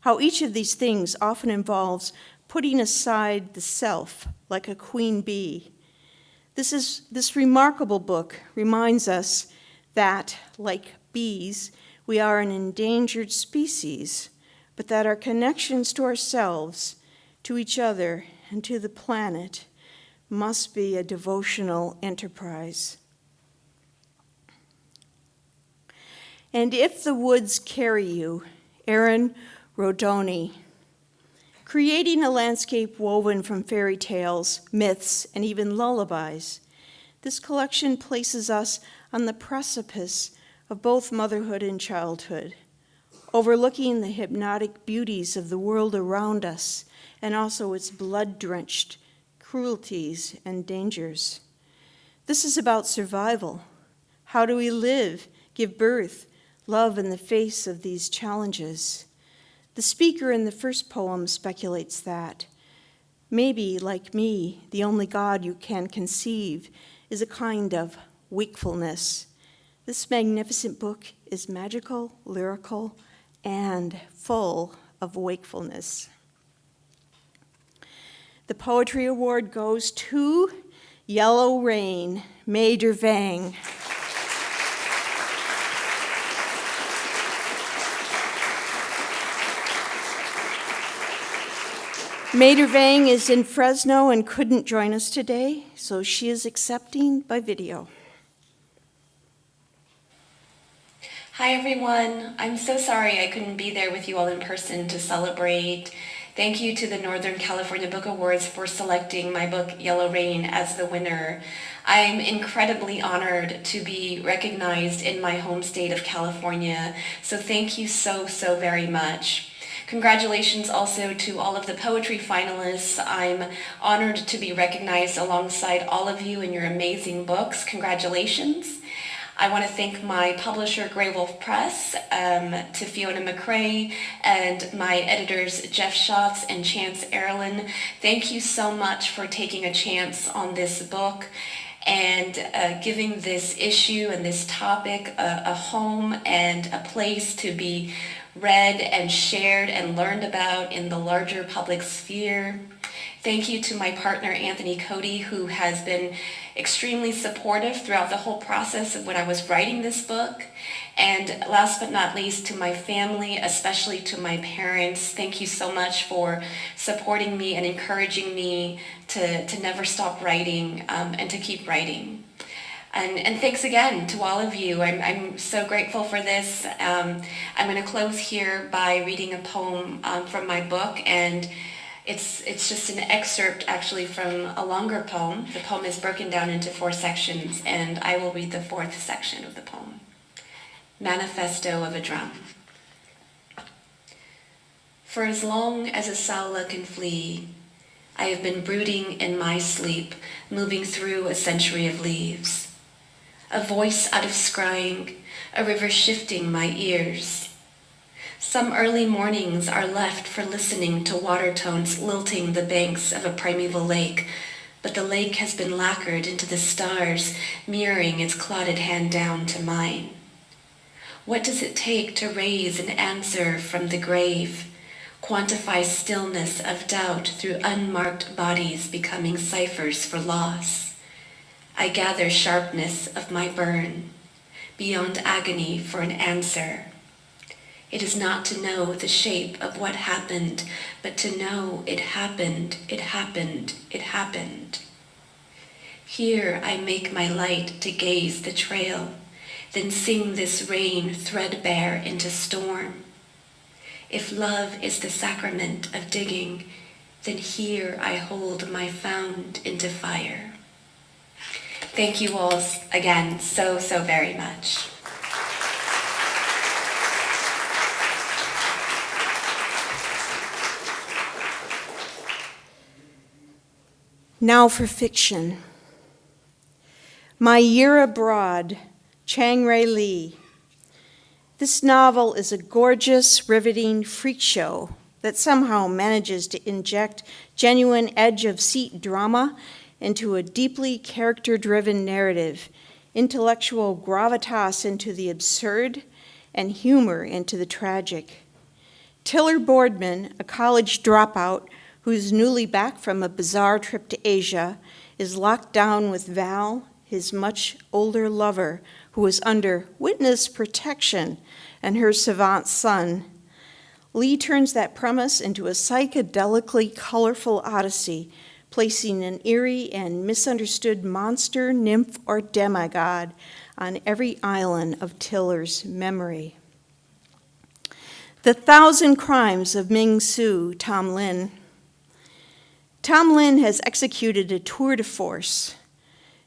How each of these things often involves putting aside the self like a queen bee. This, is, this remarkable book reminds us that, like bees, we are an endangered species, but that our connections to ourselves, to each other and to the planet must be a devotional enterprise. And if the woods carry you, Erin Rodoni, creating a landscape woven from fairy tales, myths, and even lullabies, this collection places us on the precipice of both motherhood and childhood, overlooking the hypnotic beauties of the world around us and also its blood drenched cruelties and dangers. This is about survival. How do we live, give birth, love in the face of these challenges? The speaker in the first poem speculates that. Maybe, like me, the only God you can conceive is a kind of wakefulness. This magnificent book is magical, lyrical, and full of wakefulness. The Poetry Award goes to Yellow Rain, Mai Der Vang. Mai Der Vang is in Fresno and couldn't join us today, so she is accepting by video. Hi, everyone. I'm so sorry I couldn't be there with you all in person to celebrate. Thank you to the Northern California Book Awards for selecting my book, Yellow Rain, as the winner. I'm incredibly honored to be recognized in my home state of California, so thank you so, so very much. Congratulations also to all of the poetry finalists. I'm honored to be recognized alongside all of you in your amazing books. Congratulations. I want to thank my publisher, Graywolf Press, um, to Fiona McCrae, and my editors, Jeff Shotts and Chantz Erolin. Thank you so much for taking a chance on this book and uh, giving this issue and this topic a, a home and a place to be read and shared and learned about in the larger public sphere. Thank you to my partner, Anthony Cody, who has been extremely supportive throughout the whole process of when I was writing this book. And last but not least, to my family, especially to my parents, thank you so much for supporting me and encouraging me to, to never stop writing um, and to keep writing. And, and thanks again to all of you. I'm, I'm so grateful for this. Um, I'm going to close here by reading a poem um, from my book, and it's, it's just an excerpt actually from a longer poem. The poem is broken down into four sections, and I will read the fourth section of the poem Manifesto of a Drum. For as long as a Saula can flee, I have been brooding in my sleep, moving through a century of leaves a voice out of scrying, a river shifting my ears. Some early mornings are left for listening to water tones lilting the banks of a primeval lake, but the lake has been lacquered into the stars, mirroring its clotted hand down to mine. What does it take to raise an answer from the grave? Quantify stillness of doubt through unmarked bodies becoming ciphers for loss. I gather sharpness of my burn, beyond agony for an answer. It is not to know the shape of what happened, but to know it happened, it happened, it happened. Here I make my light to gaze the trail, then sing this rain threadbare into storm. If love is the sacrament of digging, then here I hold my found into fire. Thank you all again so, so very much. Now for fiction. My Year Abroad, Chang Rae Lee. This novel is a gorgeous, riveting freak show that somehow manages to inject genuine edge of seat drama into a deeply character driven narrative, intellectual gravitas into the absurd, and humor into the tragic. Tiller Boardman, a college dropout who's newly back from a bizarre trip to Asia, is locked down with Val, his much older lover, who is under witness protection, and her savant son. Lee turns that premise into a psychedelically colorful odyssey, placing an eerie and misunderstood monster, nymph, or demigod on every island of Tiller's memory. The Thousand Crimes of Ming Su, Tom Lin. Tom Lin has executed a tour de force.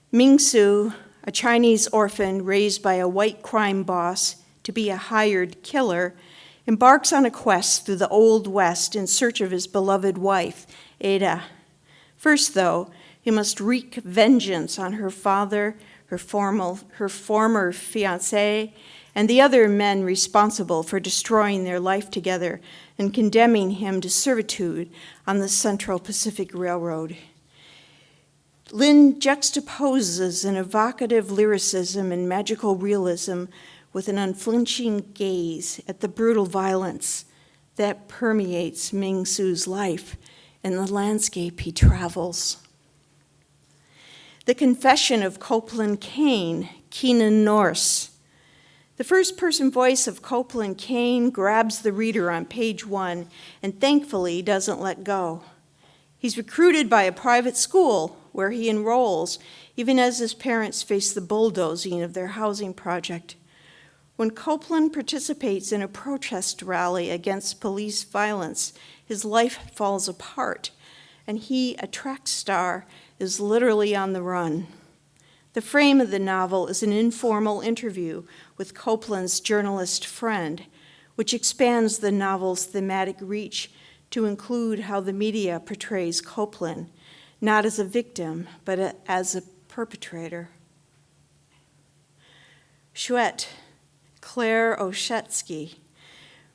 Ming Su, a Chinese orphan raised by a white crime boss to be a hired killer, embarks on a quest through the Old West in search of his beloved wife, Ada. First, though, he must wreak vengeance on her father, her, formal, her former fiancé, and the other men responsible for destroying their life together and condemning him to servitude on the Central Pacific Railroad. Lin juxtaposes an evocative lyricism and magical realism with an unflinching gaze at the brutal violence that permeates Ming Su's life and the landscape he travels. The Confession of Copeland Kane, Keenan Norris. The first person voice of Copeland Kane grabs the reader on page one and thankfully doesn't let go. He's recruited by a private school where he enrolls, even as his parents face the bulldozing of their housing project. When Copeland participates in a protest rally against police violence, his life falls apart, and he, a track star, is literally on the run. The frame of the novel is an informal interview with Copeland's journalist friend, which expands the novel's thematic reach to include how the media portrays Copeland, not as a victim, but as a perpetrator. Chouette, Claire Oshetsky.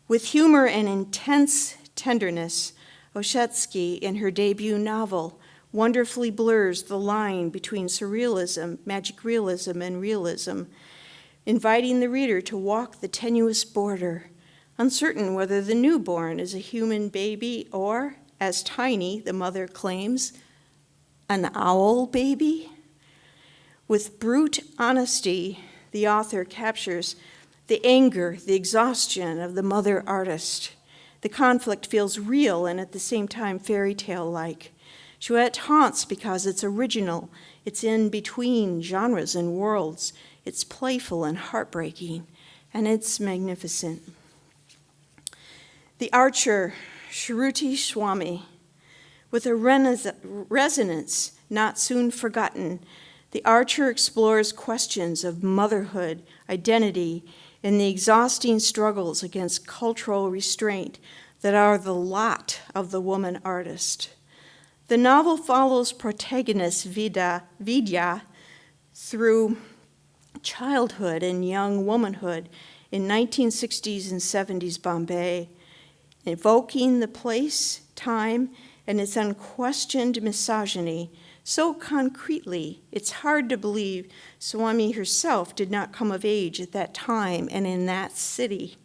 With humor and intense tenderness, Oshetsky, in her debut novel, wonderfully blurs the line between surrealism, magic realism, and realism, inviting the reader to walk the tenuous border, uncertain whether the newborn is a human baby or, as Tiny, the mother claims, an owl baby. With brute honesty, the author captures the anger, the exhaustion of the mother artist. The conflict feels real and at the same time fairy tale like. Chouette haunts because it's original, it's in between genres and worlds, it's playful and heartbreaking, and it's magnificent. The archer, Shruti Swamy, with a resonance not soon forgotten, the archer explores questions of motherhood, identity, and the exhausting struggles against cultural restraint that are the lot of the woman artist. The novel follows protagonist Vida, Vidya through childhood and young womanhood in 1960s and 70s Bombay, evoking the place, time, and its unquestioned misogyny so concretely it's hard to believe Swamy herself did not come of age at that time and in that city.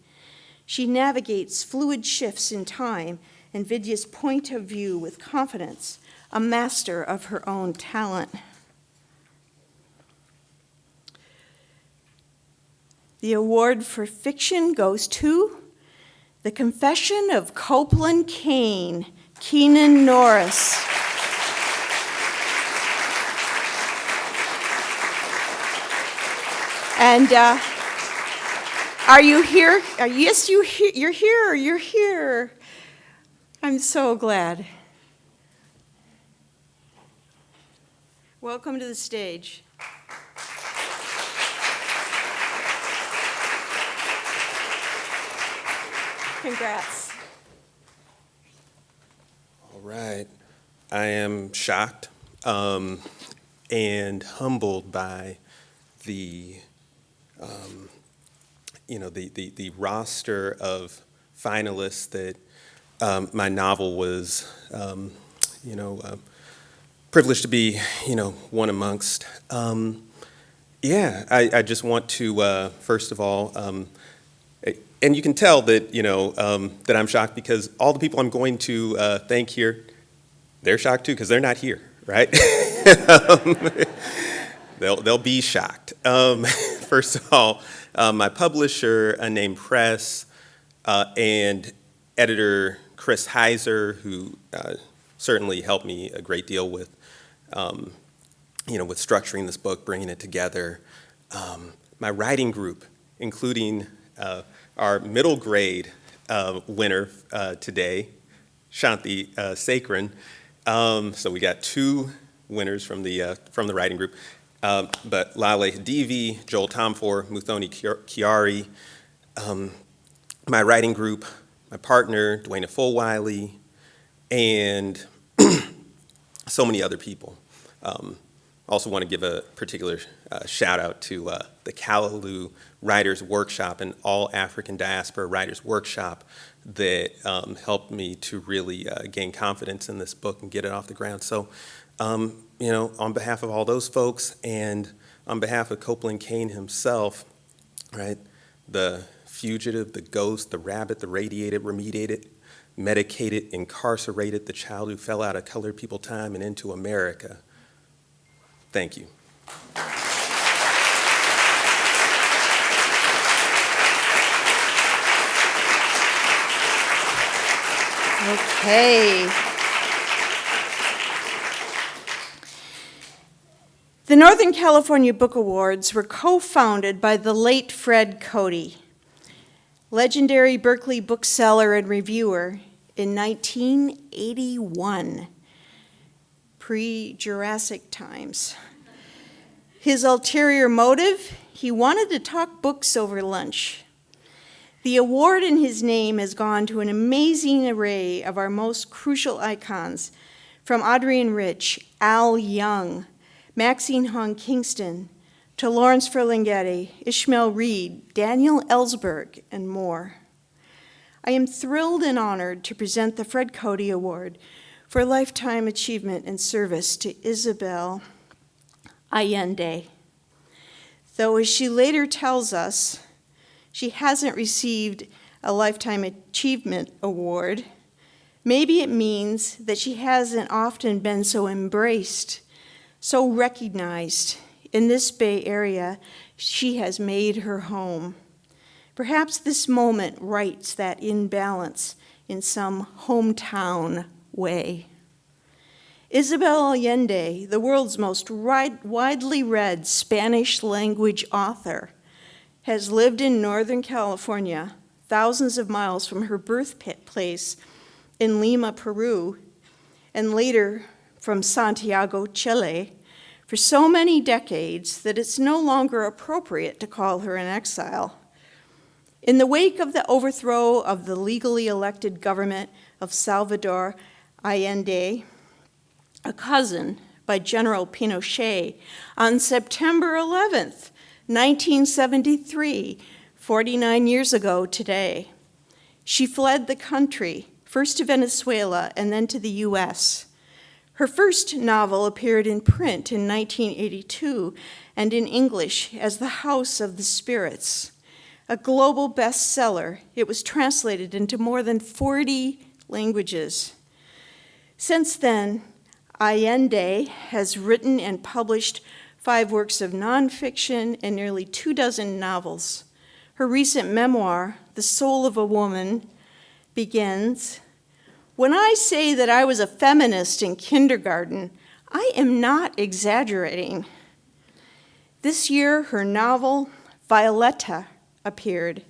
She navigates fluid shifts in time and Vidya's point of view with confidence, a master of her own talent. The award for fiction goes to The Confession of Copeland Kane, Keenan Norris. And uh, are you here? Uh, yes, you he- you're here. You're here. I'm so glad. Welcome to the stage. Congrats. All right. I am shocked um, and humbled by the um, you know, the, the, the roster of finalists that um, my novel was, um, you know, uh, privileged to be, you know, one amongst. Um, yeah, I, I just want to, uh, first of all, um, and you can tell that, you know, um, that I'm shocked because all the people I'm going to uh, thank here, they're shocked too because they're not here, right? they'll, they'll be shocked. first of all, uh, my publisher uh, named Press, uh, and editor Chris Heiser, who uh, certainly helped me a great deal with, um, you know, with structuring this book, bringing it together. Um, my writing group, including uh, our middle grade uh, winner uh, today, Shanti uh, Sekaran. Um, so we got two winners from the, uh, from the writing group. Um, but Laleh Khadivi, Joel Tomfohr, Muthoni Chiari, um, my writing group, my partner, Dwayna Fulwiley, and so many other people. Um, also want to give a particular uh, shout out to uh, the Callaloo Writers Workshop and All African Diaspora Writers Workshop that um, helped me to really uh, gain confidence in this book and get it off the ground. So, um, you know, on behalf of all those folks and on behalf of Copeland Kane himself, right, the fugitive, the ghost, the rabbit, the radiated, remediated, medicated, incarcerated, the child who fell out of colored people time and into America. Thank you. Okay. The Northern California Book Awards were co-founded by the late Fred Cody, legendary Berkeley bookseller and reviewer in 1981, pre-Jurassic times. His ulterior motive, he wanted to talk books over lunch. The award in his name has gone to an amazing array of our most crucial icons, from Adrienne Rich, Al Young, Maxine Hong Kingston, to Lawrence Ferlinghetti, Ishmael Reed, Daniel Ellsberg, and more. I am thrilled and honored to present the Fred Cody Award for Lifetime Achievement and Service to Isabel Allende. Though, as she later tells us, she hasn't received a Lifetime Achievement Award, maybe it means that she hasn't often been so embraced, so recognized. In this Bay Area, she has made her home. Perhaps this moment rights that imbalance in some hometown way. Isabel Allende, the world's most widely read Spanish language author, has lived in Northern California, thousands of miles from her birthplace in Lima, Peru, and later from Santiago, Chile, for so many decades that it's no longer appropriate to call her an exile. In the wake of the overthrow of the legally elected government of Salvador Allende, a cousin by General Pinochet, on September 11th, 1973, 49 years ago today. She fled the country, first to Venezuela and then to the US. Her first novel appeared in print in 1982 and in English as The House of the Spirits. A global bestseller, it was translated into more than 40 languages. Since then, Allende has written and published five works of nonfiction, and nearly two dozen novels. Her recent memoir, The Soul of a Woman, begins When I say that I was a feminist in kindergarten, I am not exaggerating. This year, her novel, Violeta, appeared.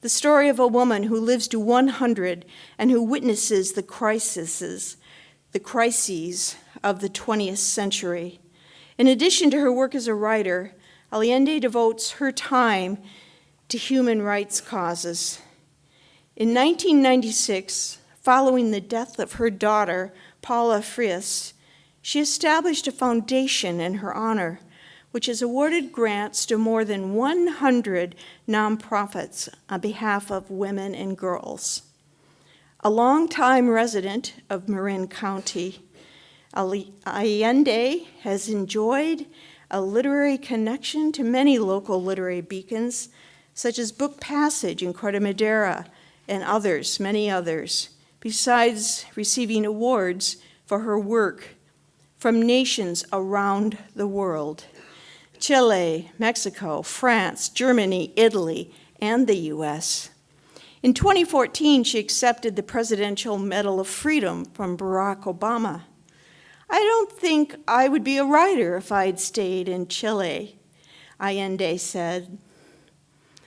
The story of a woman who lives to 100 and who witnesses the crises, the crises of the 20th century. In addition to her work as a writer, Allende devotes her time to human rights causes. In 1996, following the death of her daughter, Paula Frias, she established a foundation in her honor, which has awarded grants to more than 100 nonprofits on behalf of women and girls. A longtime resident of Marin County, Allende has enjoyed a literary connection to many local literary beacons, such as Book Passage in Corte Madera and others, many others, besides receiving awards for her work from nations around the world. Chile, Mexico, France, Germany, Italy, and the US. In 2014, she accepted the Presidential Medal of Freedom from Barack Obama. I don't think I would be a writer if I'd stayed in Chile, Allende said.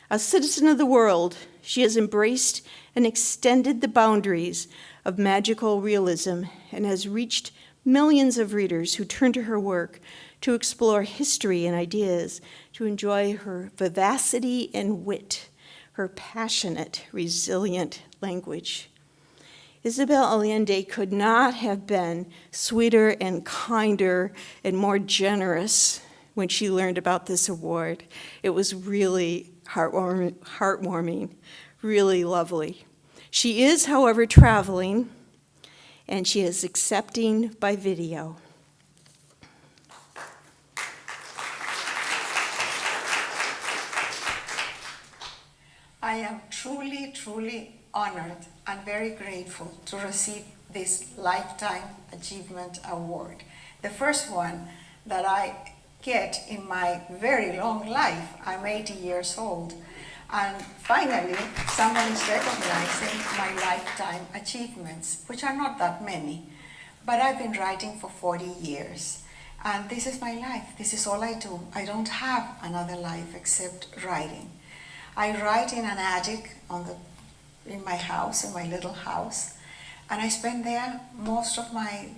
A citizen of the world, she has embraced and extended the boundaries of magical realism and has reached millions of readers who turn to her work to explore history and ideas, to enjoy her vivacity and wit, her passionate, resilient language. Isabel Allende could not have been sweeter and kinder and more generous when she learned about this award. It was really heartwarming, heartwarming really lovely. She is, however, traveling, and she is accepting by video. I am truly, truly honored and very grateful to receive this Lifetime Achievement Award. The first one that I get in my very long life. I'm 80 years old. And finally, someone is recognizing my lifetime achievements, which are not that many. But I've been writing for 40 years. And this is my life. This is all I do. I don't have another life except writing. I write in an attic on the, in my house, in my little house. And I spend there most of my,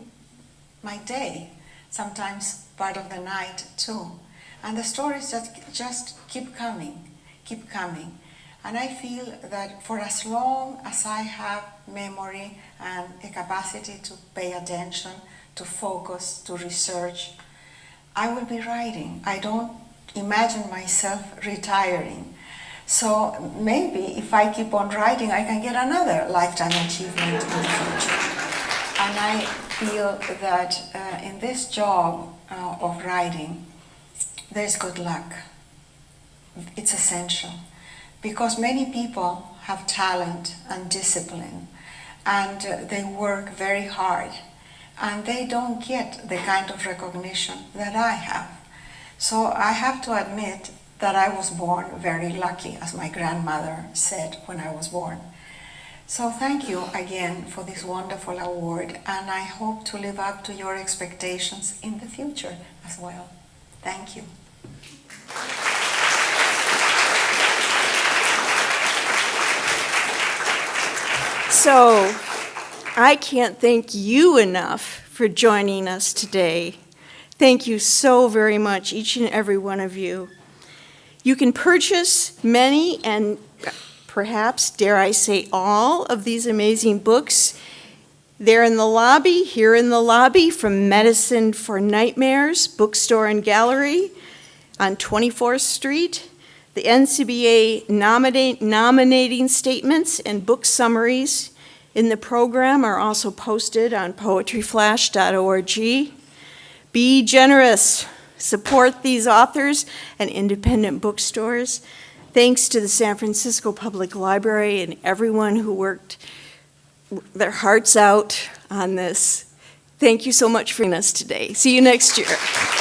my day, sometimes part of the night too. And the stories just, just keep coming keep coming. And I feel that for as long as I have memory and a capacity to pay attention, to focus, to research, I will be writing. I don't imagine myself retiring. So maybe if I keep on writing, I can get another lifetime achievement in the future. And I feel that uh, in this job uh, of writing, there's good luck it's essential because many people have talent and discipline and uh, they work very hard and they don't get the kind of recognition that I have. So I have to admit that I was born very lucky, as my grandmother said when I was born. So thank you again for this wonderful award and I hope to live up to your expectations in the future as well. Thank you. So, I can't thank you enough for joining us today. Thank you so very much, each and every one of you. You can purchase many and perhaps, dare I say, all of these amazing books. They're in the lobby, here in the lobby from Medicine for Nightmares Bookstore and Gallery on 24th Street. The NCBA nominate, nominating statements and book summaries in the program are also posted on poetryflash.org. Be generous. Support these authors and independent bookstores. Thanks to the San Francisco Public Library and everyone who worked their hearts out on this. Thank you so much for us today. See you next year.